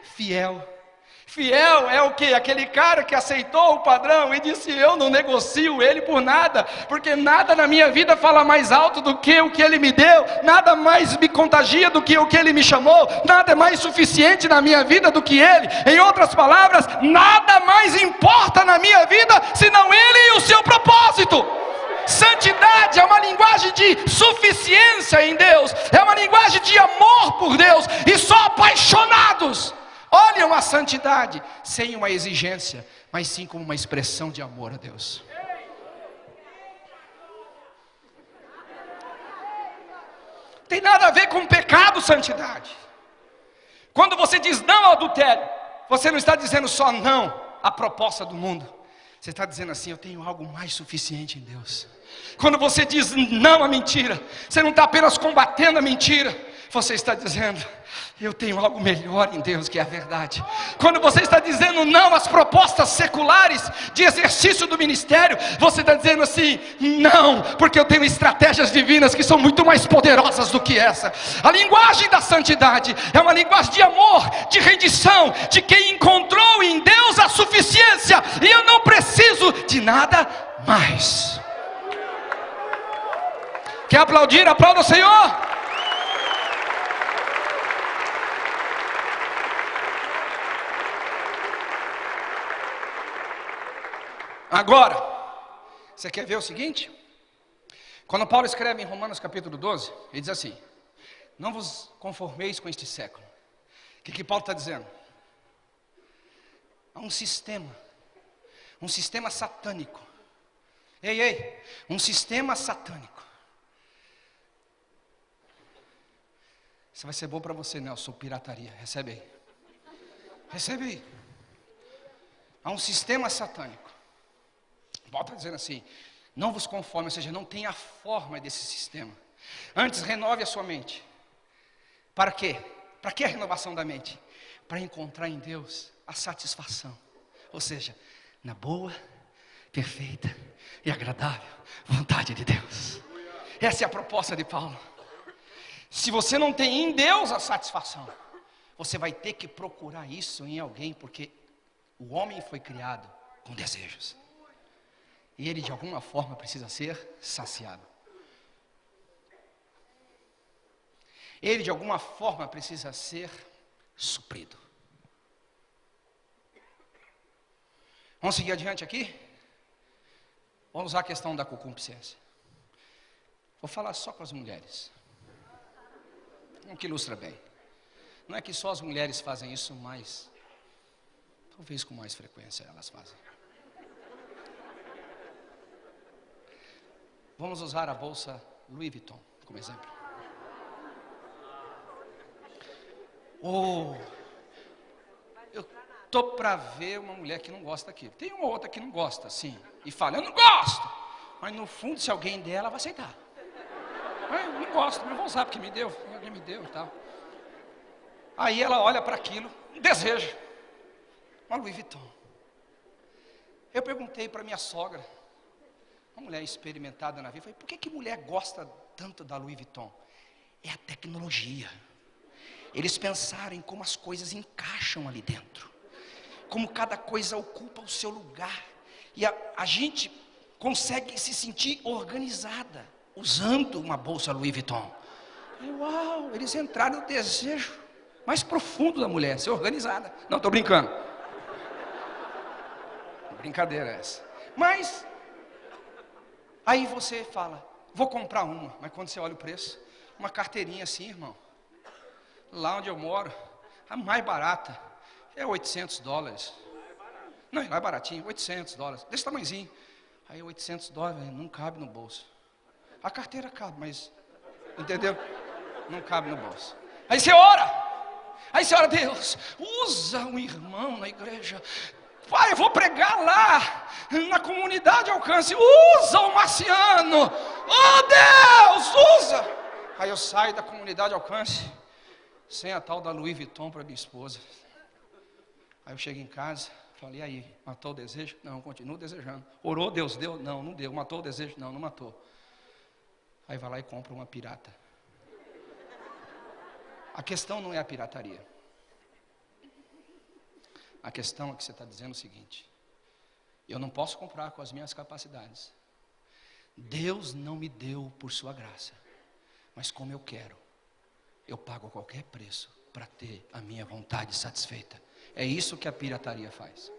fiel. Fiel é o que? Aquele cara que aceitou o padrão e disse: Eu não negocio ele por nada, porque nada na minha vida fala mais alto do que o que ele me deu, nada mais me contagia do que o que ele me chamou, nada é mais suficiente na minha vida do que ele. Em outras palavras, nada mais importa na minha vida senão ele e o seu propósito. Santidade é uma linguagem de suficiência em Deus, é uma linguagem de amor por Deus, e só apaixonados olham a santidade sem uma exigência, mas sim como uma expressão de amor a Deus. Tem nada a ver com pecado, santidade. Quando você diz não ao adultério, você não está dizendo só não à proposta do mundo. Você está dizendo assim: eu tenho algo mais suficiente em Deus. Quando você diz não à mentira, você não está apenas combatendo a mentira, você está dizendo: eu tenho algo melhor em Deus que é a verdade. Quando você está dizendo não às propostas seculares de exercício do ministério, você está dizendo assim: não, porque eu tenho estratégias divinas que são muito mais poderosas do que essa. A linguagem da santidade é uma linguagem de amor, de rendição, de quem encontrou em Deus a suficiência e eu não preciso de nada mais. Quer aplaudir? Aplauda o Senhor. Agora, você quer ver o seguinte? Quando Paulo escreve em Romanos capítulo 12, ele diz assim: Não vos conformeis com este século. O que, que Paulo está dizendo? Há um sistema, um sistema satânico, Ei, ei, um sistema satânico. Isso vai ser bom para você, Nelson, pirataria. Recebe aí. Recebe aí. Há um sistema satânico. Volta dizendo assim: não vos conforme, ou seja, não tenha a forma desse sistema. Antes, renove a sua mente. Para quê? Para que a renovação da mente? Para encontrar em Deus a satisfação. Ou seja, na boa, perfeita e agradável vontade de Deus. Essa é a proposta de Paulo. Se você não tem em Deus a satisfação, você vai ter que procurar isso em alguém, porque o homem foi criado com desejos. E ele de alguma forma precisa ser saciado. Ele de alguma forma precisa ser suprido. Vamos seguir adiante aqui? Vamos usar a questão da concupiscência. Vou falar só com as mulheres. Um que ilustra bem. Não é que só as mulheres fazem isso, mas talvez com mais frequência elas fazem. Vamos usar a bolsa Louis Vuitton como exemplo. Oh, eu tô para ver uma mulher que não gosta daquilo. Tem uma outra que não gosta, sim, e fala, eu não gosto. Mas no fundo, se alguém der, ela vai aceitar. Eu não gosto, mas vou usar porque me deu, alguém me deu e tal. Aí ela olha para aquilo, deseja. Uma Louis Vuitton. Eu perguntei para minha sogra, uma mulher experimentada na vida, falei, por que, que mulher gosta tanto da Louis Vuitton? É a tecnologia. Eles pensaram em como as coisas encaixam ali dentro, como cada coisa ocupa o seu lugar, e a, a gente consegue se sentir organizada usando uma bolsa Louis Vuitton. Uau, eles entraram no desejo mais profundo da mulher, ser organizada. Não, estou brincando. Brincadeira essa. Mas, aí você fala, vou comprar uma, mas quando você olha o preço, uma carteirinha assim, irmão, lá onde eu moro, a mais barata é 800 dólares. Não, lá é baratinho, 800 dólares, desse tamanhozinho. Aí 800 dólares não cabe no bolso. A carteira cabe, mas, entendeu? Não cabe no bolso. Aí você ora. Aí você ora, Deus, usa um irmão na igreja. Pai, eu vou pregar lá, na comunidade alcance. Usa o marciano. Oh Deus, usa. Aí eu saio da comunidade alcance, sem a tal da Louis Vuitton para minha esposa. Aí eu chego em casa, falei, aí, matou o desejo? Não, continuo desejando. Orou, Deus deu? Não, não deu. Matou o desejo? Não, não matou. Aí vai lá e compra uma pirata. A questão não é a pirataria. A questão é que você está dizendo o seguinte: eu não posso comprar com as minhas capacidades. Deus não me deu por sua graça, mas como eu quero, eu pago qualquer preço para ter a minha vontade satisfeita. É isso que a pirataria faz.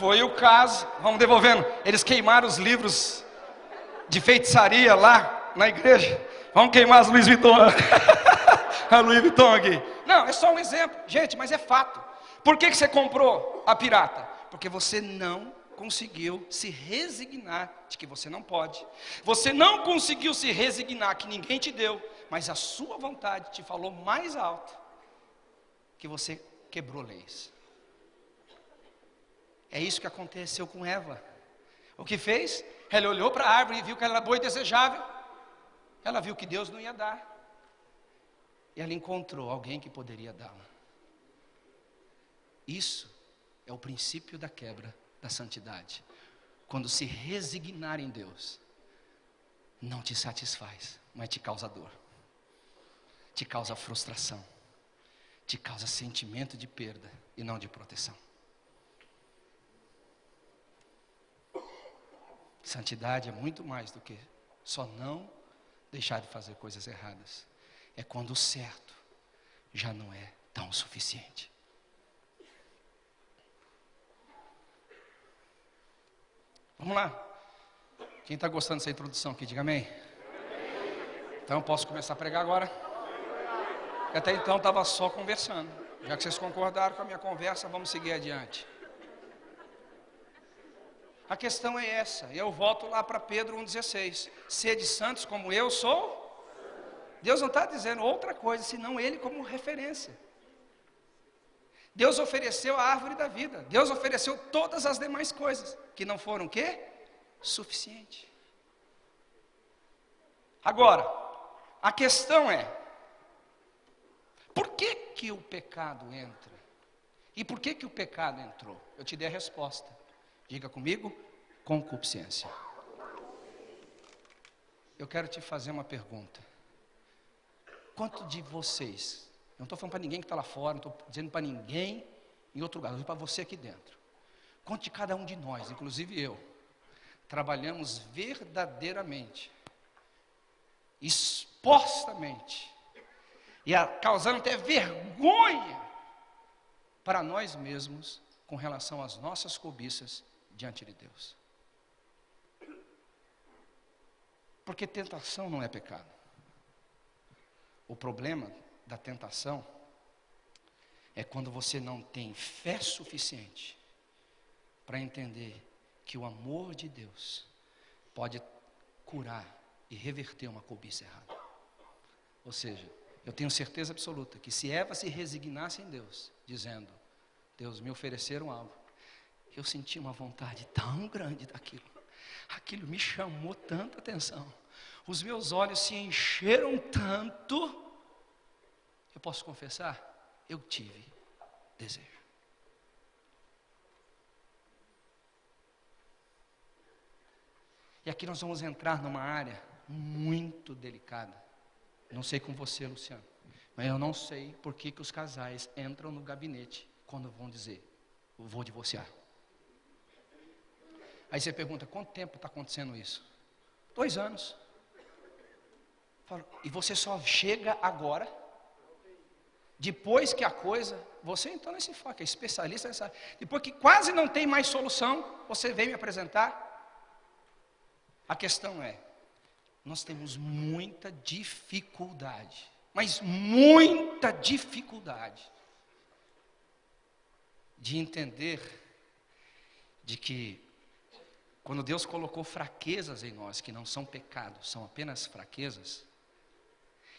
Foi o caso, vamos devolvendo. Eles queimaram os livros de feitiçaria lá na igreja. Vamos queimar as Louis Vuitton. *laughs* a Louis Vuitton aqui. Não, é só um exemplo. Gente, mas é fato. Por que, que você comprou a pirata? Porque você não conseguiu se resignar de que você não pode. Você não conseguiu se resignar que ninguém te deu, mas a sua vontade te falou mais alto que você quebrou leis. É isso que aconteceu com Eva. O que fez? Ela olhou para a árvore e viu que ela era boa e desejável. Ela viu que Deus não ia dar. E ela encontrou alguém que poderia dá-la. Isso é o princípio da quebra da santidade. Quando se resignar em Deus, não te satisfaz, mas te causa dor, te causa frustração, te causa sentimento de perda e não de proteção. Santidade é muito mais do que só não deixar de fazer coisas erradas. É quando o certo já não é tão suficiente. Vamos lá. Quem está gostando dessa introdução aqui, diga amém. Então posso começar a pregar agora. Até então estava só conversando. Já que vocês concordaram com a minha conversa, vamos seguir adiante. A questão é essa, e eu volto lá para Pedro 1,16: Sede santos como eu sou. Deus não está dizendo outra coisa, senão Ele como referência. Deus ofereceu a árvore da vida, Deus ofereceu todas as demais coisas, que não foram o quê? Suficiente. Agora, a questão é, por que que o pecado entra? E por que que o pecado entrou? Eu te dei a resposta. Diga comigo, concupiscência. Eu quero te fazer uma pergunta. Quanto de vocês, não estou falando para ninguém que está lá fora, não estou dizendo para ninguém em outro lugar, estou para você aqui dentro. Quanto de cada um de nós, inclusive eu, trabalhamos verdadeiramente, expostamente, e a, causando até vergonha para nós mesmos com relação às nossas cobiças diante de Deus. Porque tentação não é pecado. O problema da tentação é quando você não tem fé suficiente para entender que o amor de Deus pode curar e reverter uma cobiça errada. Ou seja, eu tenho certeza absoluta que se Eva se resignasse em Deus, dizendo: Deus, me ofereceram algo, eu senti uma vontade tão grande daquilo. Aquilo me chamou tanta atenção. Os meus olhos se encheram tanto. Eu posso confessar? Eu tive desejo. E aqui nós vamos entrar numa área muito delicada. Não sei com você, Luciano, mas eu não sei por que, que os casais entram no gabinete quando vão dizer, vou divorciar. Aí você pergunta, quanto tempo está acontecendo isso? Dois anos. E você só chega agora, depois que a coisa, você então nesse foco, é especialista nessa, depois que quase não tem mais solução, você vem me apresentar. A questão é, nós temos muita dificuldade, mas muita dificuldade de entender de que quando Deus colocou fraquezas em nós, que não são pecados, são apenas fraquezas,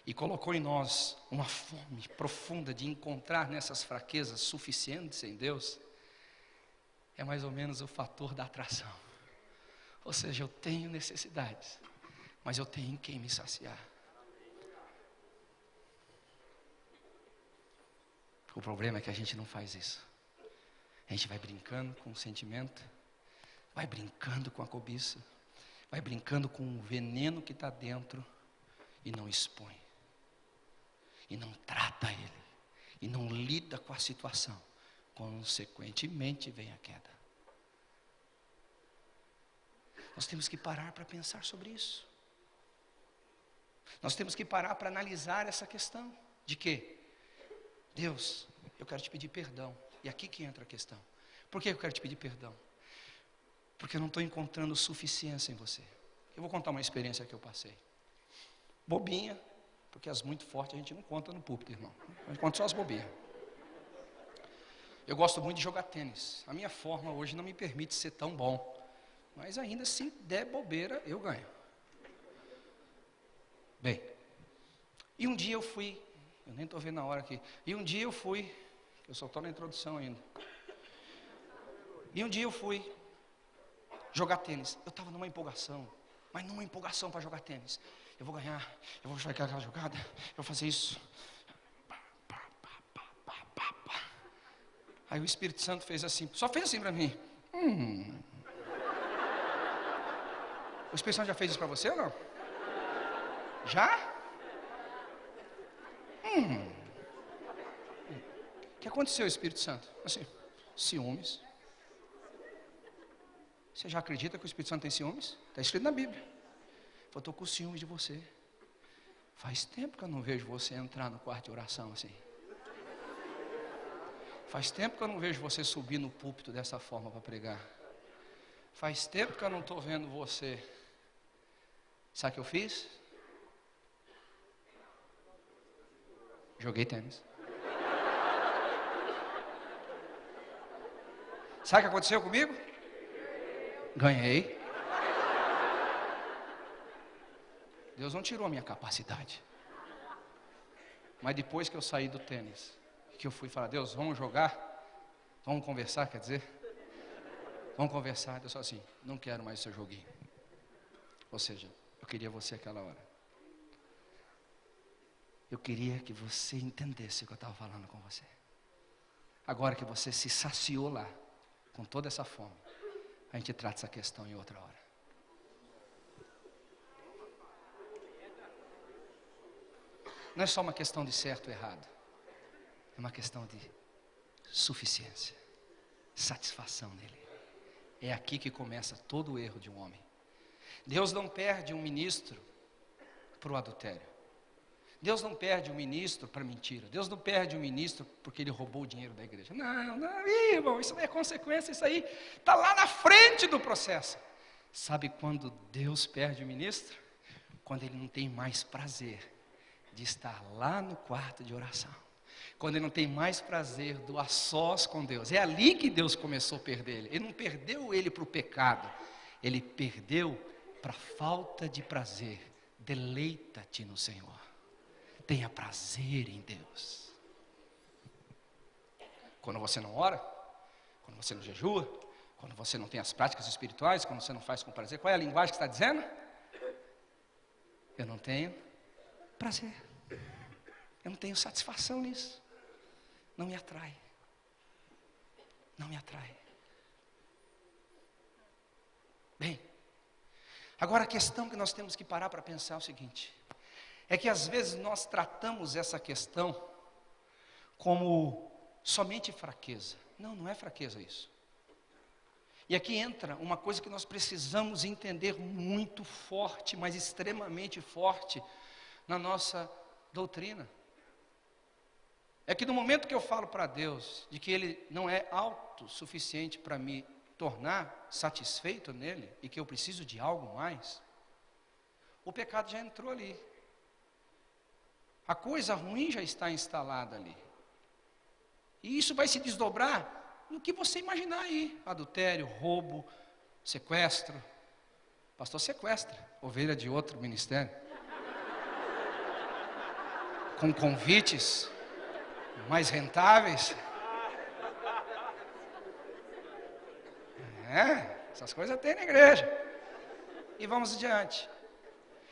e colocou em nós uma fome profunda de encontrar nessas fraquezas suficientes em Deus, é mais ou menos o fator da atração. Ou seja, eu tenho necessidades, mas eu tenho em quem me saciar. O problema é que a gente não faz isso. A gente vai brincando com o sentimento, vai brincando com a cobiça, vai brincando com o veneno que está dentro e não expõe, e não trata ele, e não lida com a situação. Consequentemente, vem a queda. Nós temos que parar para pensar sobre isso. Nós temos que parar para analisar essa questão de que Deus, eu quero te pedir perdão. E aqui que entra a questão. Por que eu quero te pedir perdão? Porque eu não estou encontrando suficiência em você. Eu vou contar uma experiência que eu passei. Bobinha, porque as muito fortes a gente não conta no púlpito, irmão. A gente conta só as bobinhas. Eu gosto muito de jogar tênis. A minha forma hoje não me permite ser tão bom. Mas ainda se der bobeira, eu ganho. Bem, e um dia eu fui, eu nem estou vendo a hora aqui, e um dia eu fui, eu só estou na introdução ainda. E um dia eu fui jogar tênis. Eu estava numa empolgação, mas numa empolgação para jogar tênis. Eu vou ganhar, eu vou jogar aquela jogada, eu vou fazer isso. Aí o Espírito Santo fez assim, só fez assim para mim. Hum. O Espírito Santo já fez isso para você ou não? Já? Hum. O que aconteceu, Espírito Santo? Assim, ciúmes. Você já acredita que o Espírito Santo tem ciúmes? Está escrito na Bíblia. Eu estou com ciúmes de você. Faz tempo que eu não vejo você entrar no quarto de oração assim. Faz tempo que eu não vejo você subir no púlpito dessa forma para pregar. Faz tempo que eu não estou vendo você. Sabe o que eu fiz? Joguei tênis. Sabe o que aconteceu comigo? Ganhei. Deus não tirou a minha capacidade. Mas depois que eu saí do tênis, que eu fui falar, Deus, vamos jogar? Vamos conversar, quer dizer? Vamos conversar. Deus falou assim, não quero mais o seu joguinho. Ou seja, eu queria você aquela hora. Eu queria que você entendesse o que eu estava falando com você. Agora que você se saciou lá, com toda essa fome, a gente trata essa questão em outra hora. Não é só uma questão de certo ou errado, é uma questão de suficiência, satisfação nele. É aqui que começa todo o erro de um homem. Deus não perde um ministro para o adultério. Deus não perde um ministro para mentira. Deus não perde um ministro porque ele roubou o dinheiro da igreja. Não, não, irmão, isso não é consequência, isso aí está lá na frente do processo. Sabe quando Deus perde o ministro? Quando ele não tem mais prazer de estar lá no quarto de oração. Quando ele não tem mais prazer do a sós com Deus. É ali que Deus começou a perder ele. Ele não perdeu ele para o pecado, ele perdeu para falta de prazer. Deleita-te no Senhor. Tenha prazer em Deus. Quando você não ora, quando você não jejua, quando você não tem as práticas espirituais, quando você não faz com prazer, qual é a linguagem que está dizendo? Eu não tenho prazer. Eu não tenho satisfação nisso. Não me atrai. Não me atrai. Bem, agora a questão que nós temos que parar para pensar é o seguinte: é que às vezes nós tratamos essa questão como somente fraqueza. Não, não é fraqueza isso. E aqui entra uma coisa que nós precisamos entender muito forte, mas extremamente forte na nossa doutrina. É que no momento que eu falo para Deus de que Ele não é autossuficiente para me tornar satisfeito nele e que eu preciso de algo mais, o pecado já entrou ali. A coisa ruim já está instalada ali. E isso vai se desdobrar no que você imaginar aí: adultério, roubo, sequestro. Pastor sequestra, ovelha de outro ministério com convites mais rentáveis. É, essas coisas tem na igreja. E vamos adiante.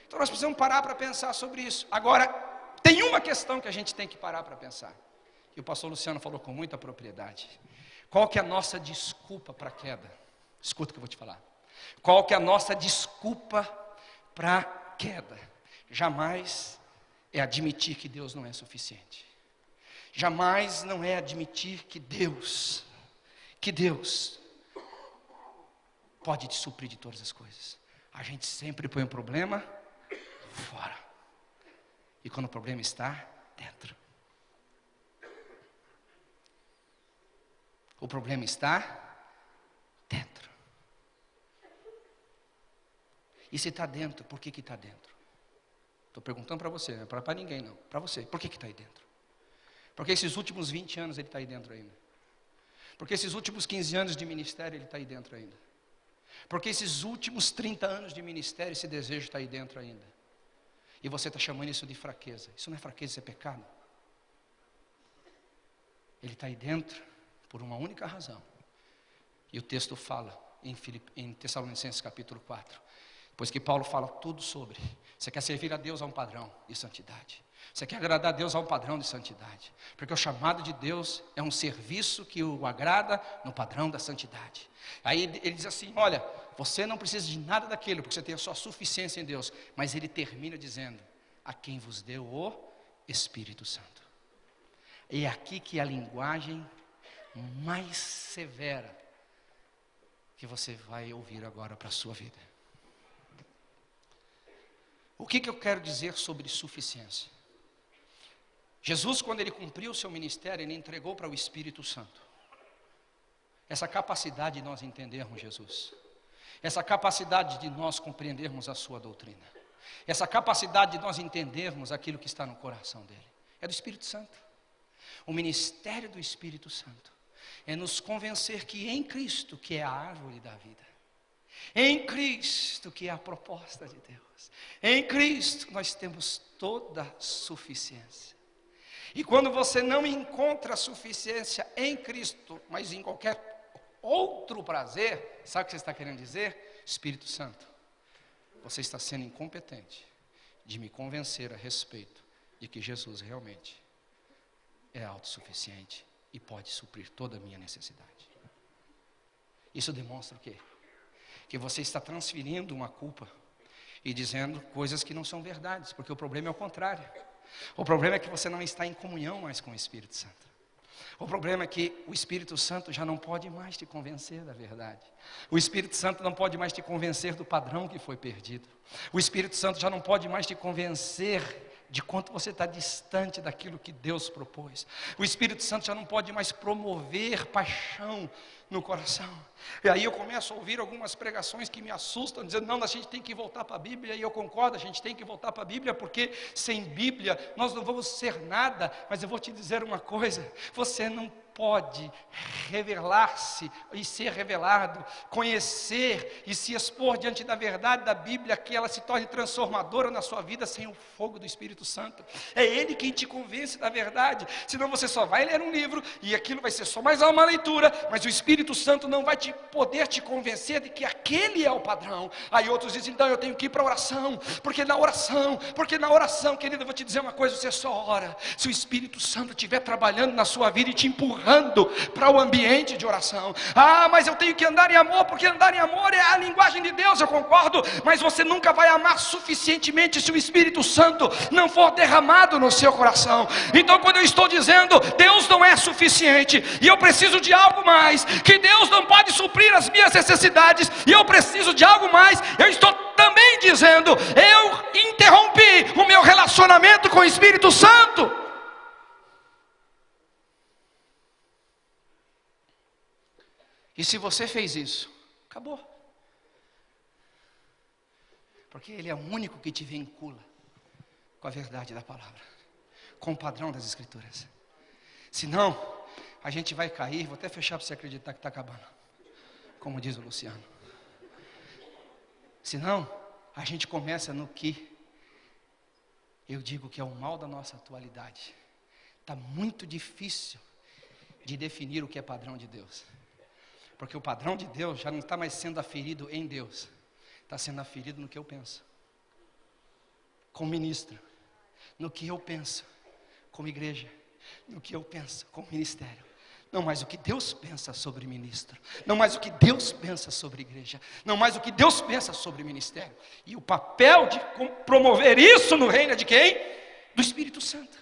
Então nós precisamos parar para pensar sobre isso. Agora, tem uma questão que a gente tem que parar para pensar. E o pastor Luciano falou com muita propriedade. Qual que é a nossa desculpa para a queda? Escuta o que eu vou te falar. Qual que é a nossa desculpa para a queda? Jamais é admitir que Deus não é suficiente. Jamais não é admitir que Deus, que Deus pode te suprir de todas as coisas. A gente sempre põe o um problema fora. E quando o problema está dentro. O problema está dentro. E se está dentro, por que está dentro? Estou perguntando para você, não é para ninguém não, para você. Por que está aí dentro? Porque esses últimos 20 anos ele está aí dentro ainda. Porque esses últimos 15 anos de ministério ele está aí dentro ainda. Porque esses últimos 30 anos de ministério esse desejo está aí dentro ainda. E você está chamando isso de fraqueza. Isso não é fraqueza, isso é pecado. Ele está aí dentro por uma única razão. E o texto fala em, Filip, em Tessalonicenses capítulo 4. Pois que Paulo fala tudo sobre. Você quer servir a Deus a um padrão de santidade. Você quer agradar a Deus a um padrão de santidade. Porque o chamado de Deus é um serviço que o agrada no padrão da santidade. Aí ele diz assim: olha, você não precisa de nada daquilo, porque você tem a sua suficiência em Deus. Mas ele termina dizendo: a quem vos deu o Espírito Santo. E é aqui que a linguagem mais severa que você vai ouvir agora para a sua vida. O que, que eu quero dizer sobre suficiência? Jesus, quando ele cumpriu o seu ministério, ele entregou para o Espírito Santo. Essa capacidade de nós entendermos Jesus. Essa capacidade de nós compreendermos a sua doutrina. Essa capacidade de nós entendermos aquilo que está no coração dele. é do Espírito Santo. O ministério do Espírito Santo é nos convencer que em Cristo, que é a árvore da vida, em Cristo, que é a proposta de Deus, em Cristo nós temos toda a suficiência. E quando você não encontra suficiência em Cristo, mas em qualquer outro prazer, sabe o que você está querendo dizer? Espírito Santo, você está sendo incompetente de me convencer a respeito de que Jesus realmente é autossuficiente e pode suprir toda a minha necessidade. Isso demonstra o quê? Que você está transferindo uma culpa e dizendo coisas que não são verdades, porque o problema é o contrário. O problema é que você não está em comunhão mais com o Espírito Santo. O problema é que o Espírito Santo já não pode mais te convencer da verdade. O Espírito Santo não pode mais te convencer do padrão que foi perdido. O Espírito Santo já não pode mais te convencer de quanto você está distante daquilo que Deus propôs. O Espírito Santo já não pode mais promover paixão no coração. E aí eu começo a ouvir algumas pregações que me assustam, dizendo: não, a gente tem que voltar para a Bíblia, e eu concordo, a gente tem que voltar para a Bíblia, porque sem Bíblia nós não vamos ser nada. Mas eu vou te dizer uma coisa: você não pode revelar-se e ser revelado, conhecer e se expor diante da verdade da Bíblia, que ela se torne transformadora na sua vida sem o fogo do Espírito Santo. É Ele quem te convence da verdade, senão você só vai ler um livro e aquilo vai ser só mais uma leitura, mas o Espírito Santo não vai te poder te convencer de que aquele é o padrão. Aí outros dizem, então eu tenho que ir para a oração, porque na oração, porque na oração, querido, eu vou te dizer uma coisa, você só ora, se o Espírito Santo estiver trabalhando na sua vida e te empurrando, empurrando para o ambiente de oração. Ah, mas eu tenho que andar em amor, porque andar em amor é a linguagem de Deus, eu concordo, mas você nunca vai amar suficientemente se o Espírito Santo não for derramado no seu coração. Então, quando eu estou dizendo Deus não é suficiente e eu preciso de algo mais, que Deus não pode suprir as minhas necessidades e eu preciso de algo mais, eu estou também dizendo, eu interrompi o meu relacionamento com o Espírito Santo. E se você fez isso, acabou. Porque Ele é o único que te vincula com a verdade da palavra, com o padrão das Escrituras. Senão, a gente vai cair, vou até fechar para você acreditar que está acabando, como diz o Luciano. Senão, a gente começa no que eu digo que é o mal da nossa atualidade. Está muito difícil de definir o que é padrão de Deus. Porque o padrão de Deus já não está mais sendo aferido em Deus, está sendo aferido no que eu penso, como ministro, no que eu penso, como igreja, no que eu penso, como ministério. Não mais o que Deus pensa sobre ministro, não mais o que Deus pensa sobre igreja, não mais o que Deus pensa sobre ministério. E o papel de promover isso no reino é de quem? Do Espírito Santo.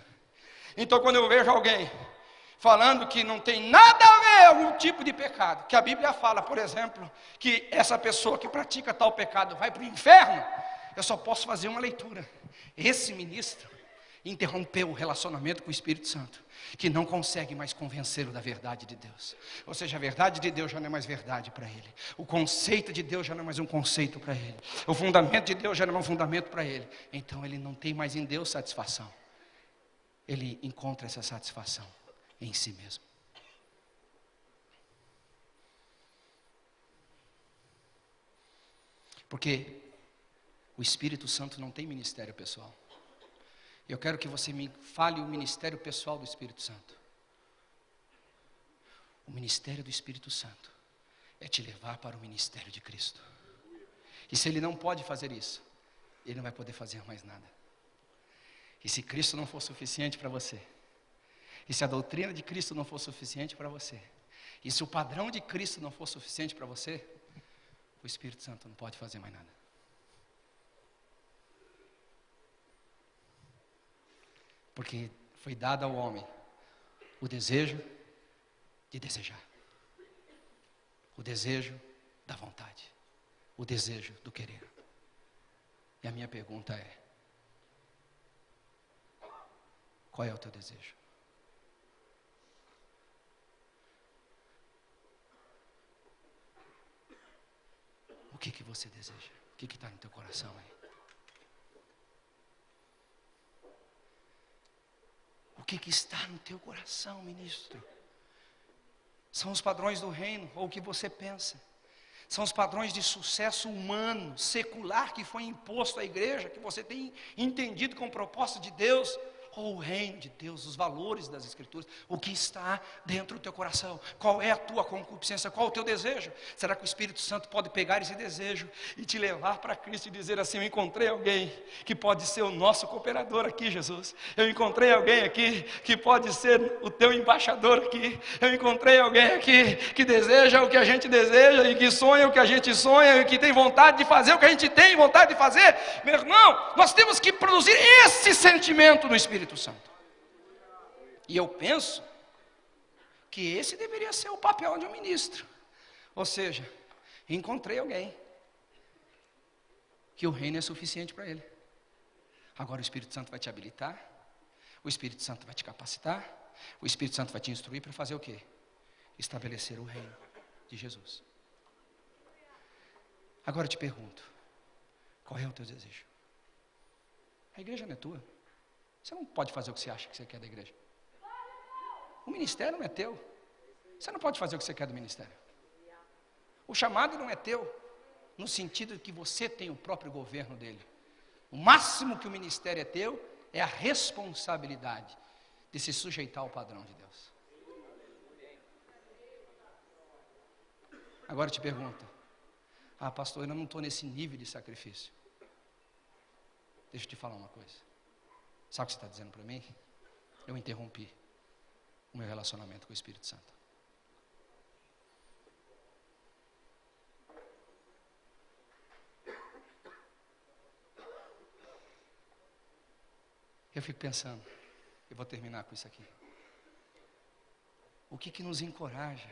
Então, quando eu vejo alguém falando que não tem nada a ver algum tipo de pecado, que a Bíblia fala, por exemplo, que essa pessoa que pratica tal pecado vai para o inferno, eu só posso fazer uma leitura. Esse ministro interrompeu o relacionamento com o Espírito Santo, que não consegue mais convencê-lo da verdade de Deus. Ou seja, a verdade de Deus já não é mais verdade para ele. O conceito de Deus já não é mais um conceito para ele. O fundamento de Deus já não é um fundamento para ele. Então ele não tem mais em Deus satisfação. Ele encontra essa satisfação em si mesmo. Porque o Espírito Santo não tem ministério pessoal. Eu quero que você me fale o ministério pessoal do Espírito Santo. O ministério do Espírito Santo é te levar para o ministério de Cristo. E se ele não pode fazer isso, ele não vai poder fazer mais nada. E se Cristo não for suficiente para você, e se a doutrina de Cristo não for suficiente para você, e se o padrão de Cristo não for suficiente para você, o Espírito Santo não pode fazer mais nada. Porque foi dado ao homem o desejo de desejar, o desejo da vontade, o desejo do querer. E a minha pergunta é: qual é o teu desejo? O que, que você deseja? O que está no teu coração aí? que, que está no teu coração, ministro? São os padrões do reino, ou o que você pensa? São os padrões de sucesso humano, secular, que foi imposto à igreja, que você tem entendido com o propósito de Deus? Ou o reino de Deus, os valores das Escrituras, o que está dentro do teu coração, qual é a tua concupiscência, qual o teu desejo? Será que o Espírito Santo pode pegar esse desejo e te levar para Cristo e dizer assim: Eu encontrei alguém que pode ser o nosso cooperador aqui, Jesus. Eu encontrei alguém aqui que pode ser o teu embaixador aqui. Eu encontrei alguém aqui que deseja o que a gente deseja e que sonha o que a gente sonha e que tem vontade de fazer o que a gente tem vontade de fazer. Meu irmão, nós temos que produzir esse sentimento no Espírito Espírito Santo. E eu penso que esse deveria ser o papel de um ministro. Ou seja, encontrei alguém que o reino é suficiente para ele. Agora o Espírito Santo vai te habilitar, o Espírito Santo vai te capacitar, o Espírito Santo vai te instruir para fazer o quê? Estabelecer o reino de Jesus. Agora eu te pergunto: qual é o teu desejo? A igreja não é tua. Você não pode fazer o que você acha que você quer da igreja. O ministério não é teu. Você não pode fazer o que você quer do ministério. O chamado não é teu, no sentido de que você tem o próprio governo dele. O máximo que o ministério é teu é a responsabilidade de se sujeitar ao padrão de Deus. Agora eu te pergunto: ah, pastor, eu não estou nesse nível de sacrifício. Deixa eu te falar uma coisa. Sabe o que você está dizendo para mim? Eu interrompi o meu relacionamento com o Espírito Santo. Eu fico pensando, eu vou terminar com isso aqui. O que que nos encoraja,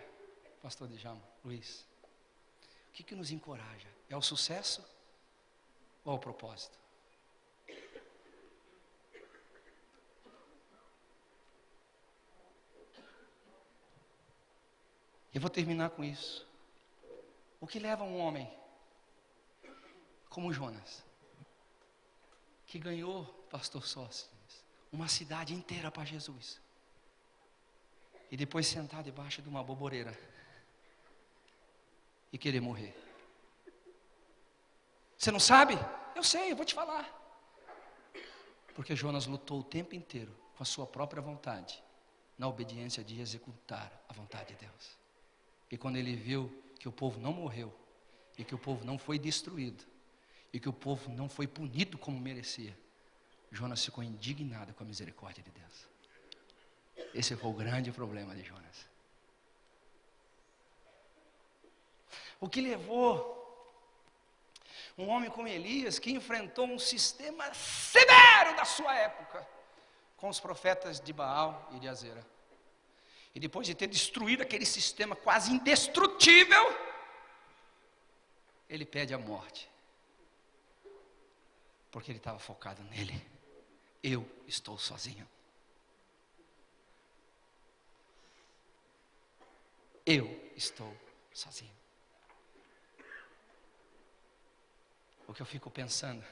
pastor Djalma, Luiz? O que que nos encoraja? É o sucesso ou o propósito? Eu vou terminar com isso. O que leva um homem como Jonas, que ganhou, pastor Sócrates, uma cidade inteira para Jesus, e depois sentar debaixo de uma boboreira e querer morrer? Você não sabe? Eu sei, eu vou te falar. Porque Jonas lutou o tempo inteiro com a sua própria vontade, na obediência de executar a vontade de Deus. E quando ele viu que o povo não morreu, e que o povo não foi destruído, e que o povo não foi punido como merecia, Jonas ficou indignado com a misericórdia de Deus. Esse foi o grande problema de Jonas. O que levou um homem como Elias, que enfrentou um sistema severo da sua época, com os profetas de Baal e de Azera. E depois de ter destruído aquele sistema quase indestrutível, ele pede a morte. Porque ele estava focado nele. Eu estou sozinho. Eu estou sozinho. O que eu fico pensando,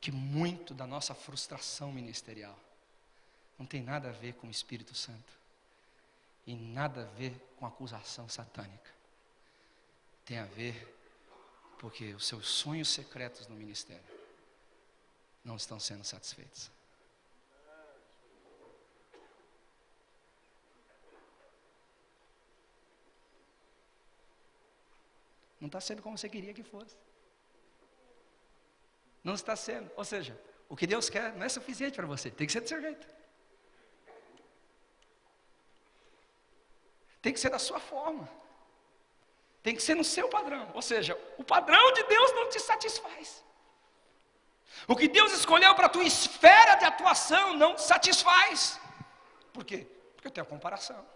que muito da nossa frustração ministerial não tem nada a ver com o Espírito Santo e nada a ver com acusação satânica. Tem a ver porque os seus sonhos secretos no ministério não estão sendo satisfeitos. Não está sendo como você queria que fosse. Não está sendo. Ou seja, o que Deus quer não é suficiente para você, tem que ser do seu jeito. Tem que ser da sua forma. Tem que ser no seu padrão. Ou seja, o padrão de Deus não te satisfaz. O que Deus escolheu para a tua esfera de atuação não te satisfaz. Por quê? Porque eu tenho a comparação.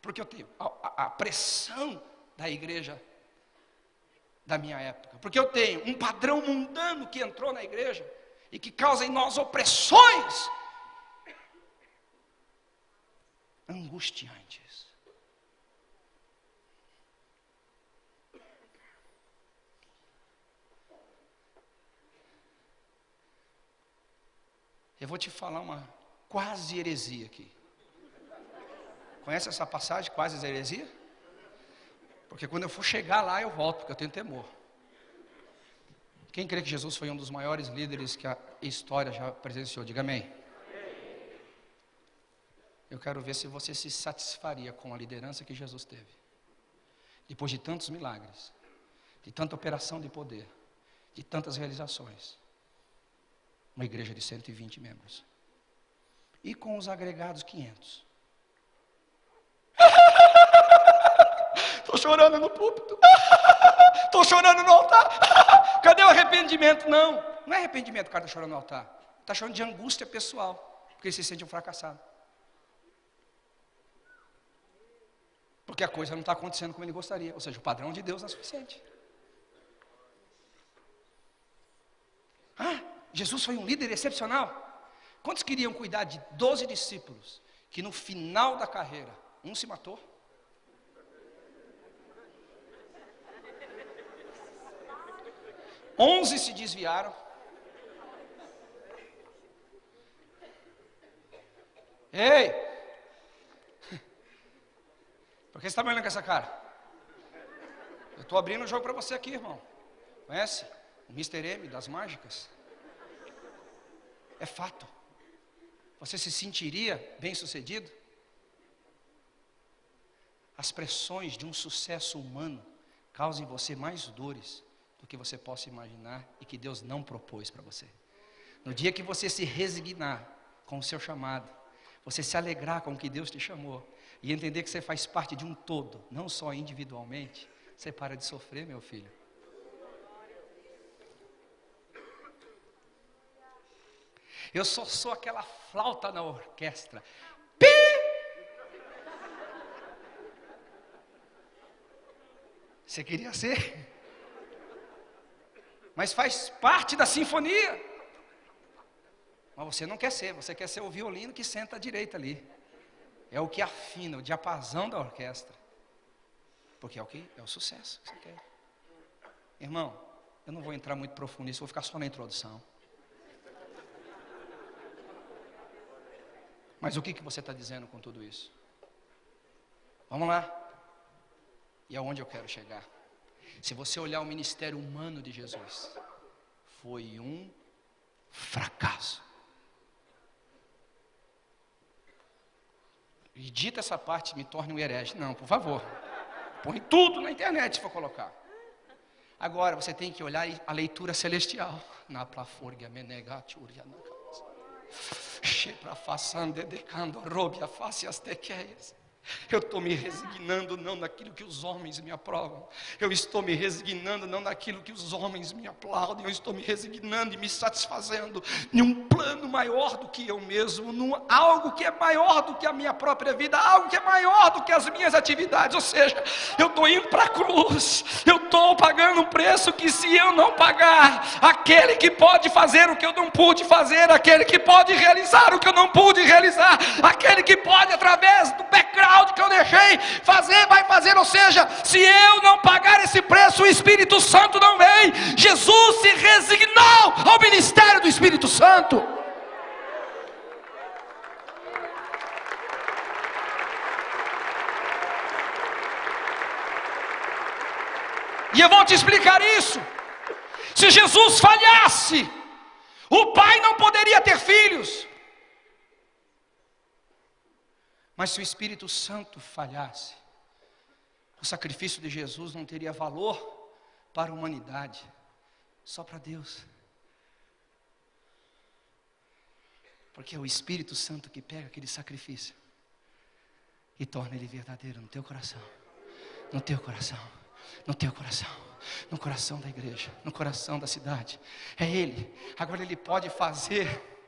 Porque eu tenho a, a, a pressão da igreja da minha época. Porque eu tenho um padrão mundano que entrou na igreja e que causa em nós opressões angustiantes. Eu vou te falar uma quase heresia aqui. Conhece essa passagem, quase heresia? Porque quando eu for chegar lá, eu volto, porque eu tenho temor. Quem crê que Jesus foi um dos maiores líderes que a história já presenciou? Diga amém. Eu quero ver se você se satisfaria com a liderança que Jesus teve. Depois de tantos milagres, de tanta operação de poder, de tantas realizações. Uma igreja de 120 membros. E com os agregados 500. Estou *laughs* chorando no púlpito. *laughs* Estou chorando no altar. *laughs* Cadê o arrependimento? Não, não é arrependimento o cara está chorando no altar. Está chorando de angústia pessoal, porque ele se sente um fracassado. Porque a coisa não está acontecendo como ele gostaria. Ou seja, o padrão de Deus não é suficiente. Ah, Jesus foi um líder excepcional. Quantos queriam cuidar de 12 discípulos que no final da carreira um se matou? Onze se desviaram. Ei! Por que você está me olhando com essa cara? Eu estou abrindo o jogo para você aqui, irmão. Conhece? O Mr. M das mágicas. É fato. Você se sentiria bem sucedido? As pressões de um sucesso humano causam em você mais dores do que você possa imaginar e que Deus não propôs para você. No dia que você se resignar com o seu chamado, você se alegrar com o que Deus te chamou e entender que você faz parte de um todo, não só individualmente, você para de sofrer, meu filho. Eu só sou aquela flauta na orquestra. Pi! Você queria ser? Mas faz parte da sinfonia. Mas você não quer ser, você quer ser o violino que senta à direita ali. É o que afina, o diapasão da orquestra. Porque é o que? É o sucesso que você quer. Irmão, eu não vou entrar muito profundo nisso, vou ficar só na introdução. Mas o que, que você está dizendo com tudo isso? Vamos lá. E aonde eu quero chegar? Se você olhar o ministério humano de Jesus, foi um fracasso. E dita essa parte, me torne um herege. Não, por favor. Põe tudo na internet se for colocar. Agora você tem que olhar a leitura celestial. Na plaforga menegati urianaka. Shepra façande decando robe a face as tequeias. Eu estou me resignando não naquilo que os homens me aprovam. Eu estou me resignando não naquilo que os homens me aplaudem. Eu estou me resignando e me satisfazendo em um plano maior do que eu mesmo, num algo que é maior do que a minha própria vida, algo que é maior do que as minhas atividades. Ou seja, eu estou indo para a cruz. Eu estou pagando um preço que se eu não pagar, aquele que pode fazer o que eu não pude fazer, aquele que pode realizar o que eu não pude realizar, aquele que pode através do background que eu deixei fazer, vai fazer. Ou seja, se eu não pagar esse preço, o Espírito Santo não vem. Jesus se resignou ao ministério do Espírito Santo. E eu vou te explicar isso. Se Jesus falhasse, o pai não poderia ter filhos. Mas se o Espírito Santo falhasse, o sacrifício de Jesus não teria valor para a humanidade, só para Deus. Porque é o Espírito Santo que pega aquele sacrifício e torna ele verdadeiro no teu coração, no teu coração, no teu coração, no coração da igreja, no coração da cidade. É Ele. Agora Ele pode fazer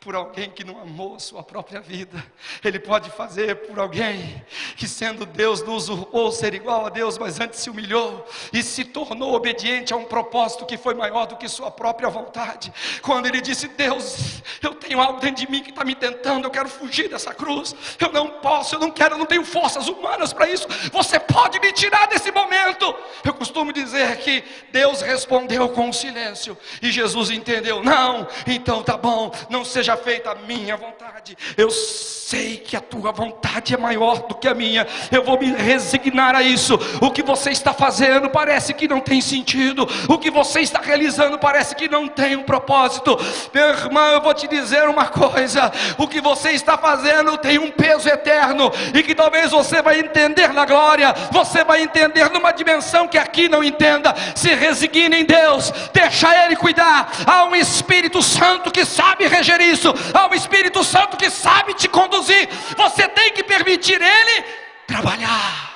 por alguém que não amou sua própria vida. Ele pode fazer por alguém que, sendo Deus, não usurpou ser igual a Deus, mas antes se humilhou e se tornou obediente a um propósito que foi maior do que sua própria vontade. Quando ele disse: Deus, eu tenho tenho algo dentro de mim que está me tentando, eu quero fugir dessa cruz. Eu não posso, eu não quero, eu não tenho forças humanas para isso. Você pode me tirar desse momento. Eu costumo dizer que Deus respondeu com silêncio e Jesus entendeu: não, então tá bom, não seja feita a minha vontade. Eu sei que a tua vontade é maior do que a minha. Eu vou me resignar a isso. O que você está fazendo parece que não tem sentido. O que você está realizando parece que não tem um propósito. Meu irmão, eu vou te dizer uma coisa: o que você está fazendo tem um peso eterno e que talvez você vai entender na glória. Você vai entender numa dimensão que aqui não entenda. Se resigne em Deus, deixa Ele cuidar. Há um Espírito Santo que sabe reger isso. Há um Espírito Santo que sabe te conduzir, você tem que permitir Ele trabalhar.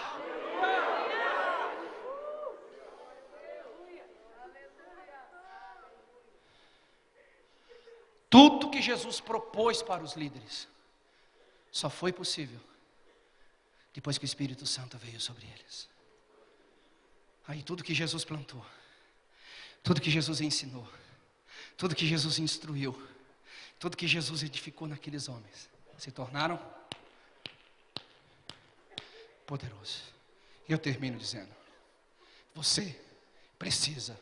Tudo que Jesus propôs para os líderes só foi possível depois que o Espírito Santo veio sobre eles. Aí tudo que Jesus plantou, tudo que Jesus ensinou, tudo que Jesus instruiu, tudo que Jesus edificou naqueles homens, se tornaram poderosos. E eu termino dizendo: você precisa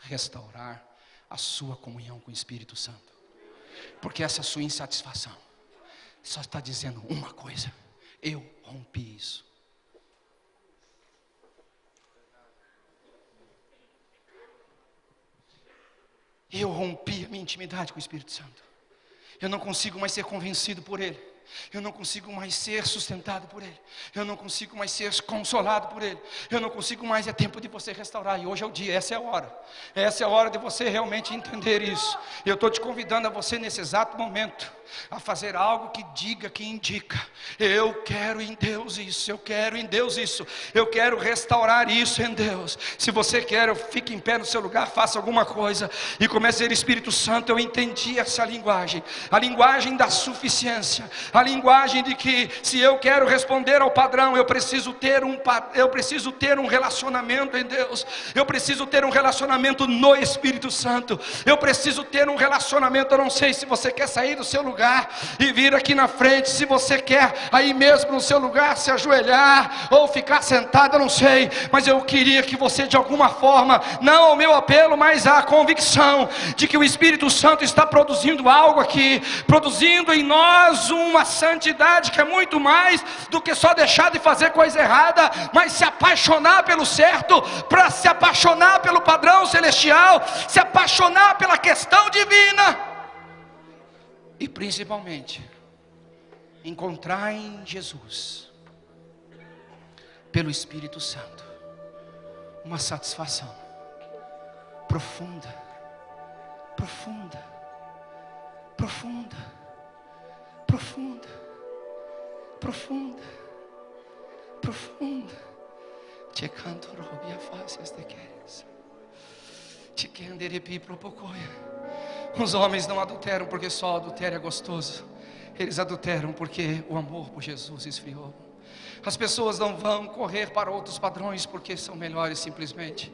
restaurar a sua comunhão com o Espírito Santo, porque essa sua insatisfação só está dizendo uma coisa: eu rompi isso. Eu rompi a minha intimidade com o Espírito Santo. Eu não consigo mais ser convencido por Ele. Eu não consigo mais ser sustentado por Ele. Eu não consigo mais ser consolado por Ele. Eu não consigo mais. É tempo de você restaurar. E hoje é o dia, essa é a hora. Essa é a hora de você realmente entender isso. Eu estou te convidando a você nesse exato momento a fazer algo que diga, que indica. Eu quero em Deus isso. Eu quero em Deus isso. Eu quero restaurar isso em Deus. Se você quer, fique em pé no seu lugar, faça alguma coisa e comece a dizer: Espírito Santo, eu entendi essa linguagem. A linguagem da suficiência a linguagem de que se eu quero responder ao padrão, eu preciso ter um eu preciso ter um relacionamento em Deus. Eu preciso ter um relacionamento no Espírito Santo. Eu preciso ter um relacionamento, eu não sei se você quer sair do seu lugar e vir aqui na frente, se você quer aí mesmo no seu lugar se ajoelhar ou ficar sentado, eu não sei, mas eu queria que você de alguma forma, não ao meu apelo, mas à convicção de que o Espírito Santo está produzindo algo aqui, produzindo em nós uma santidade que é muito mais do que só deixar de fazer coisa errada, mas se apaixonar pelo certo, para se apaixonar pelo padrão celestial, se apaixonar pela questão divina. E principalmente, encontrar em Jesus, pelo Espírito Santo, uma satisfação profunda, profunda, profunda profunda, profunda, profunda. Te canto robia faces de queres. Te canderepi propocoia. Os homens não adulteram porque só adultério é gostoso. Eles adulteram porque o amor por Jesus esfriou. As pessoas não vão correr para outros padrões porque são melhores simplesmente,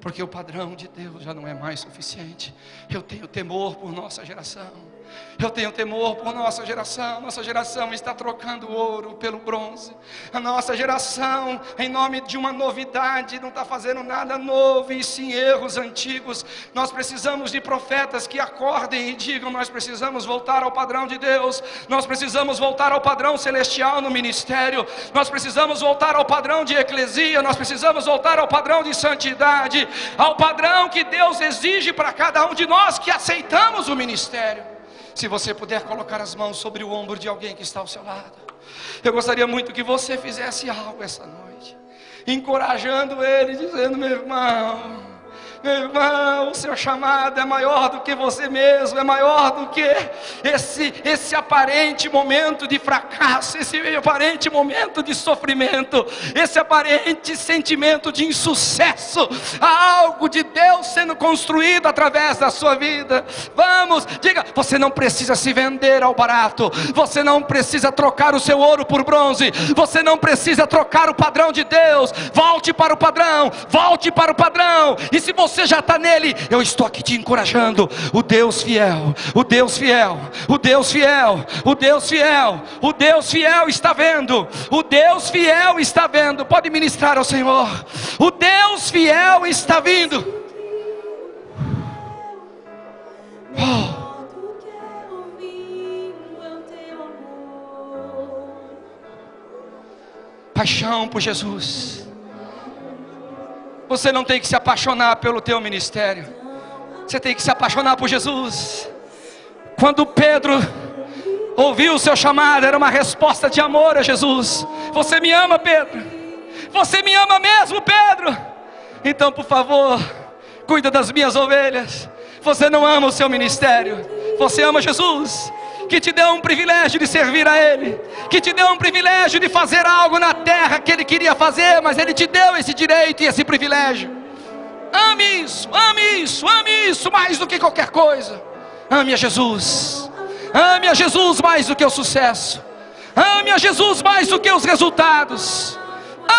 porque o padrão de Deus já não é mais suficiente. Eu tenho temor por nossa geração. Eu tenho temor por nossa geração. Nossa geração está trocando ouro pelo bronze. A nossa geração, em nome de uma novidade, não está fazendo nada novo e sim erros antigos. Nós precisamos de profetas que acordem e digam: Nós precisamos voltar ao padrão de Deus. Nós precisamos voltar ao padrão celestial no ministério. Nós precisamos voltar ao padrão de eclesia. Nós precisamos voltar ao padrão de santidade. Ao padrão que Deus exige para cada um de nós que aceitamos o ministério. Se você puder colocar as mãos sobre o ombro de alguém que está ao seu lado, eu gostaria muito que você fizesse algo essa noite, encorajando ele, dizendo: meu irmão, meu irmão, o seu chamado é maior do que você mesmo, é maior do que esse, esse aparente momento de fracasso, esse aparente momento de sofrimento, esse aparente sentimento de insucesso. Há algo de Deus sendo construído através da sua vida. Vamos, diga, você não precisa se vender ao barato, você não precisa trocar o seu ouro por bronze, você não precisa trocar o padrão de Deus. Volte para o padrão, volte para o padrão. E se você você já está nele, eu estou aqui te encorajando. O Deus fiel, o Deus fiel, o Deus fiel, o Deus fiel, o Deus fiel está vendo, o Deus fiel está vendo. Pode ministrar ao Senhor, o Deus fiel está vindo. Oh. Paixão por Jesus. Você não tem que se apaixonar pelo teu ministério. Você tem que se apaixonar por Jesus. Quando Pedro ouviu o seu chamado, era uma resposta de amor a Jesus. Você me ama, Pedro? Você me ama mesmo, Pedro? Então, por favor, cuida das minhas ovelhas. Você não ama o seu ministério, você ama Jesus que te deu um privilégio de servir a Ele, que te deu um privilégio de fazer algo na terra que Ele queria fazer, mas Ele te deu esse direito e esse privilégio. Ame isso, ame isso, ame isso mais do que qualquer coisa. Ame a Jesus, ame a Jesus mais do que o sucesso, ame a Jesus mais do que os resultados,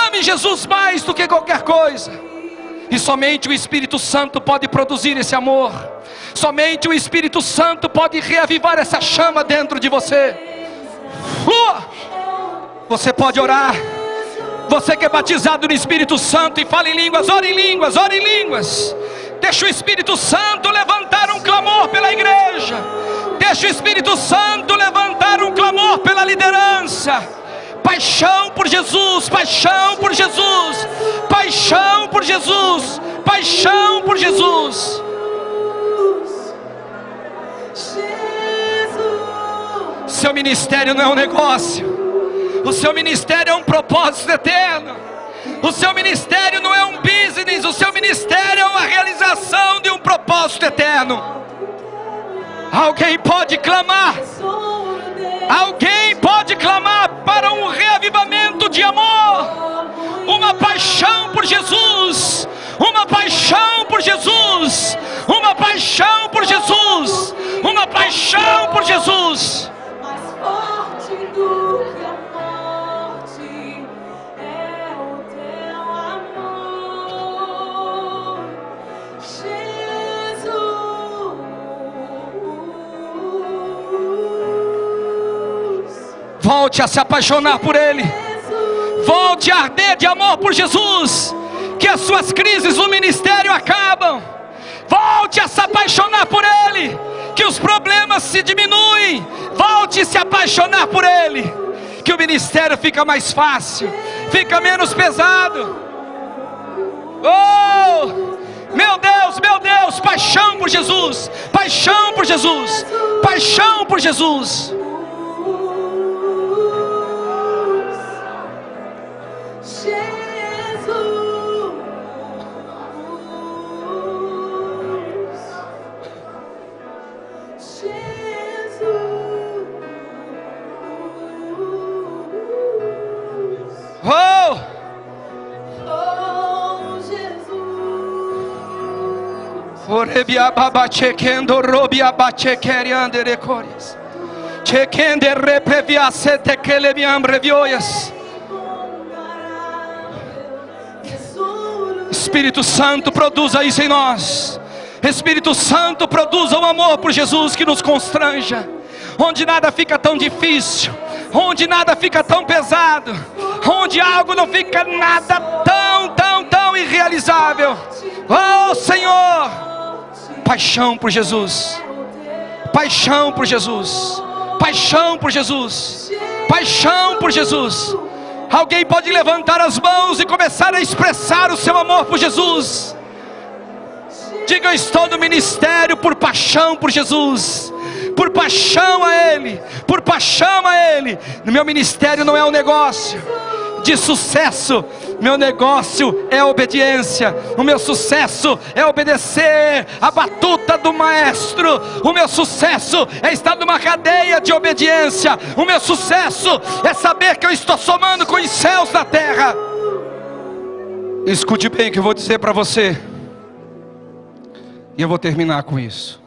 ame Jesus mais do que qualquer coisa. E somente o Espírito Santo pode produzir esse amor. Somente o Espírito Santo pode reavivar essa chama dentro de você. Uh! Você pode orar. Você que é batizado no Espírito Santo e fala em línguas, ore em línguas, ore em línguas. Deixa o Espírito Santo levantar um clamor pela igreja. Deixa o Espírito Santo levantar um clamor pela liderança paixão por Jesus, paixão por Jesus, paixão por Jesus, paixão por Jesus. Seu ministério não é um negócio, o seu ministério é um propósito eterno. O seu ministério não é um business, o seu ministério é uma realização de um propósito eterno. Alguém pode clamar Alguém pode clamar para um reavivamento de amor, uma paixão por Jesus, uma paixão por Jesus, uma paixão por Jesus, uma paixão por Jesus. Mais forte do Volte a se apaixonar por Ele. Volte a arder de amor por Jesus. Que as suas crises no ministério acabam. Volte a se apaixonar por Ele. Que os problemas se diminuem. Volte a se apaixonar por Ele. Que o ministério fica mais fácil. Fica menos pesado. Oh! Meu Deus, meu Deus, paixão por Jesus, paixão por Jesus, paixão por Jesus. Orebia baba chekendo robia bache keriande recorias. Chekende repevia sete kelebiam revioias. Espírito Santo, produza isso em nós. Espírito Santo, produza o amor por Jesus que nos constranja. Onde nada fica tão difícil, onde nada fica tão pesado, onde algo não fica nada tão, tão, tão irrealizável. Oh Senhor, paixão por Jesus, paixão por Jesus, paixão por Jesus, paixão por Jesus. Alguém pode levantar as mãos e começar a expressar o seu amor por Jesus. Diga: Eu estou no ministério por paixão por Jesus, por paixão a Ele, por paixão a Ele. No meu ministério não é um negócio de sucesso, meu negócio é obediência, o meu sucesso é obedecer a batuta do maestro, o meu sucesso é estar numa cadeia de obediência, o meu sucesso é saber que eu estou somando com os céus da terra. Escute bem o que eu vou dizer para você, e eu vou terminar com isso.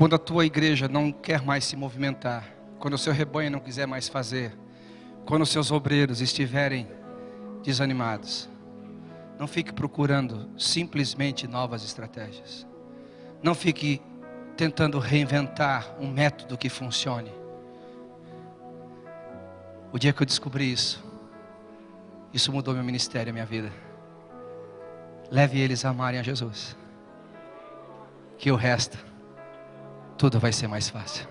Quando a tua igreja não quer mais se movimentar, quando o seu rebanho não quiser mais fazer, quando seus obreiros estiverem desanimados, Não fique procurando simplesmente novas estratégias. Não fique tentando reinventar um método que funcione. O dia que eu descobri isso, isso mudou meu ministério, minha vida. Leve eles a amarem a Jesus. Que o resto, tudo vai ser mais fácil.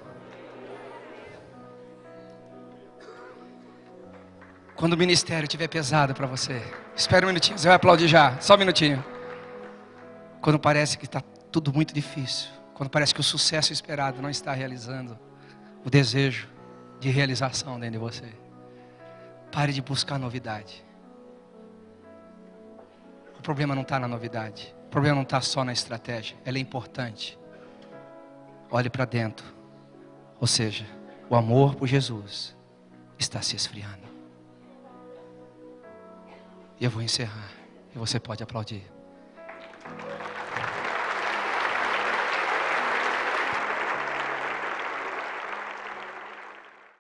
Quando o ministério estiver pesado para você, espera um minutinho, você vai aplaudir já, só um minutinho. Quando parece que está tudo muito difícil, quando parece que o sucesso esperado não está realizando, o desejo de realização dentro de você. Pare de buscar novidade. O problema não está na novidade. O problema não está só na estratégia. Ela é importante. Olhe para dentro. Ou seja, o amor por Jesus está se esfriando. E eu vou encerrar. E você pode aplaudir.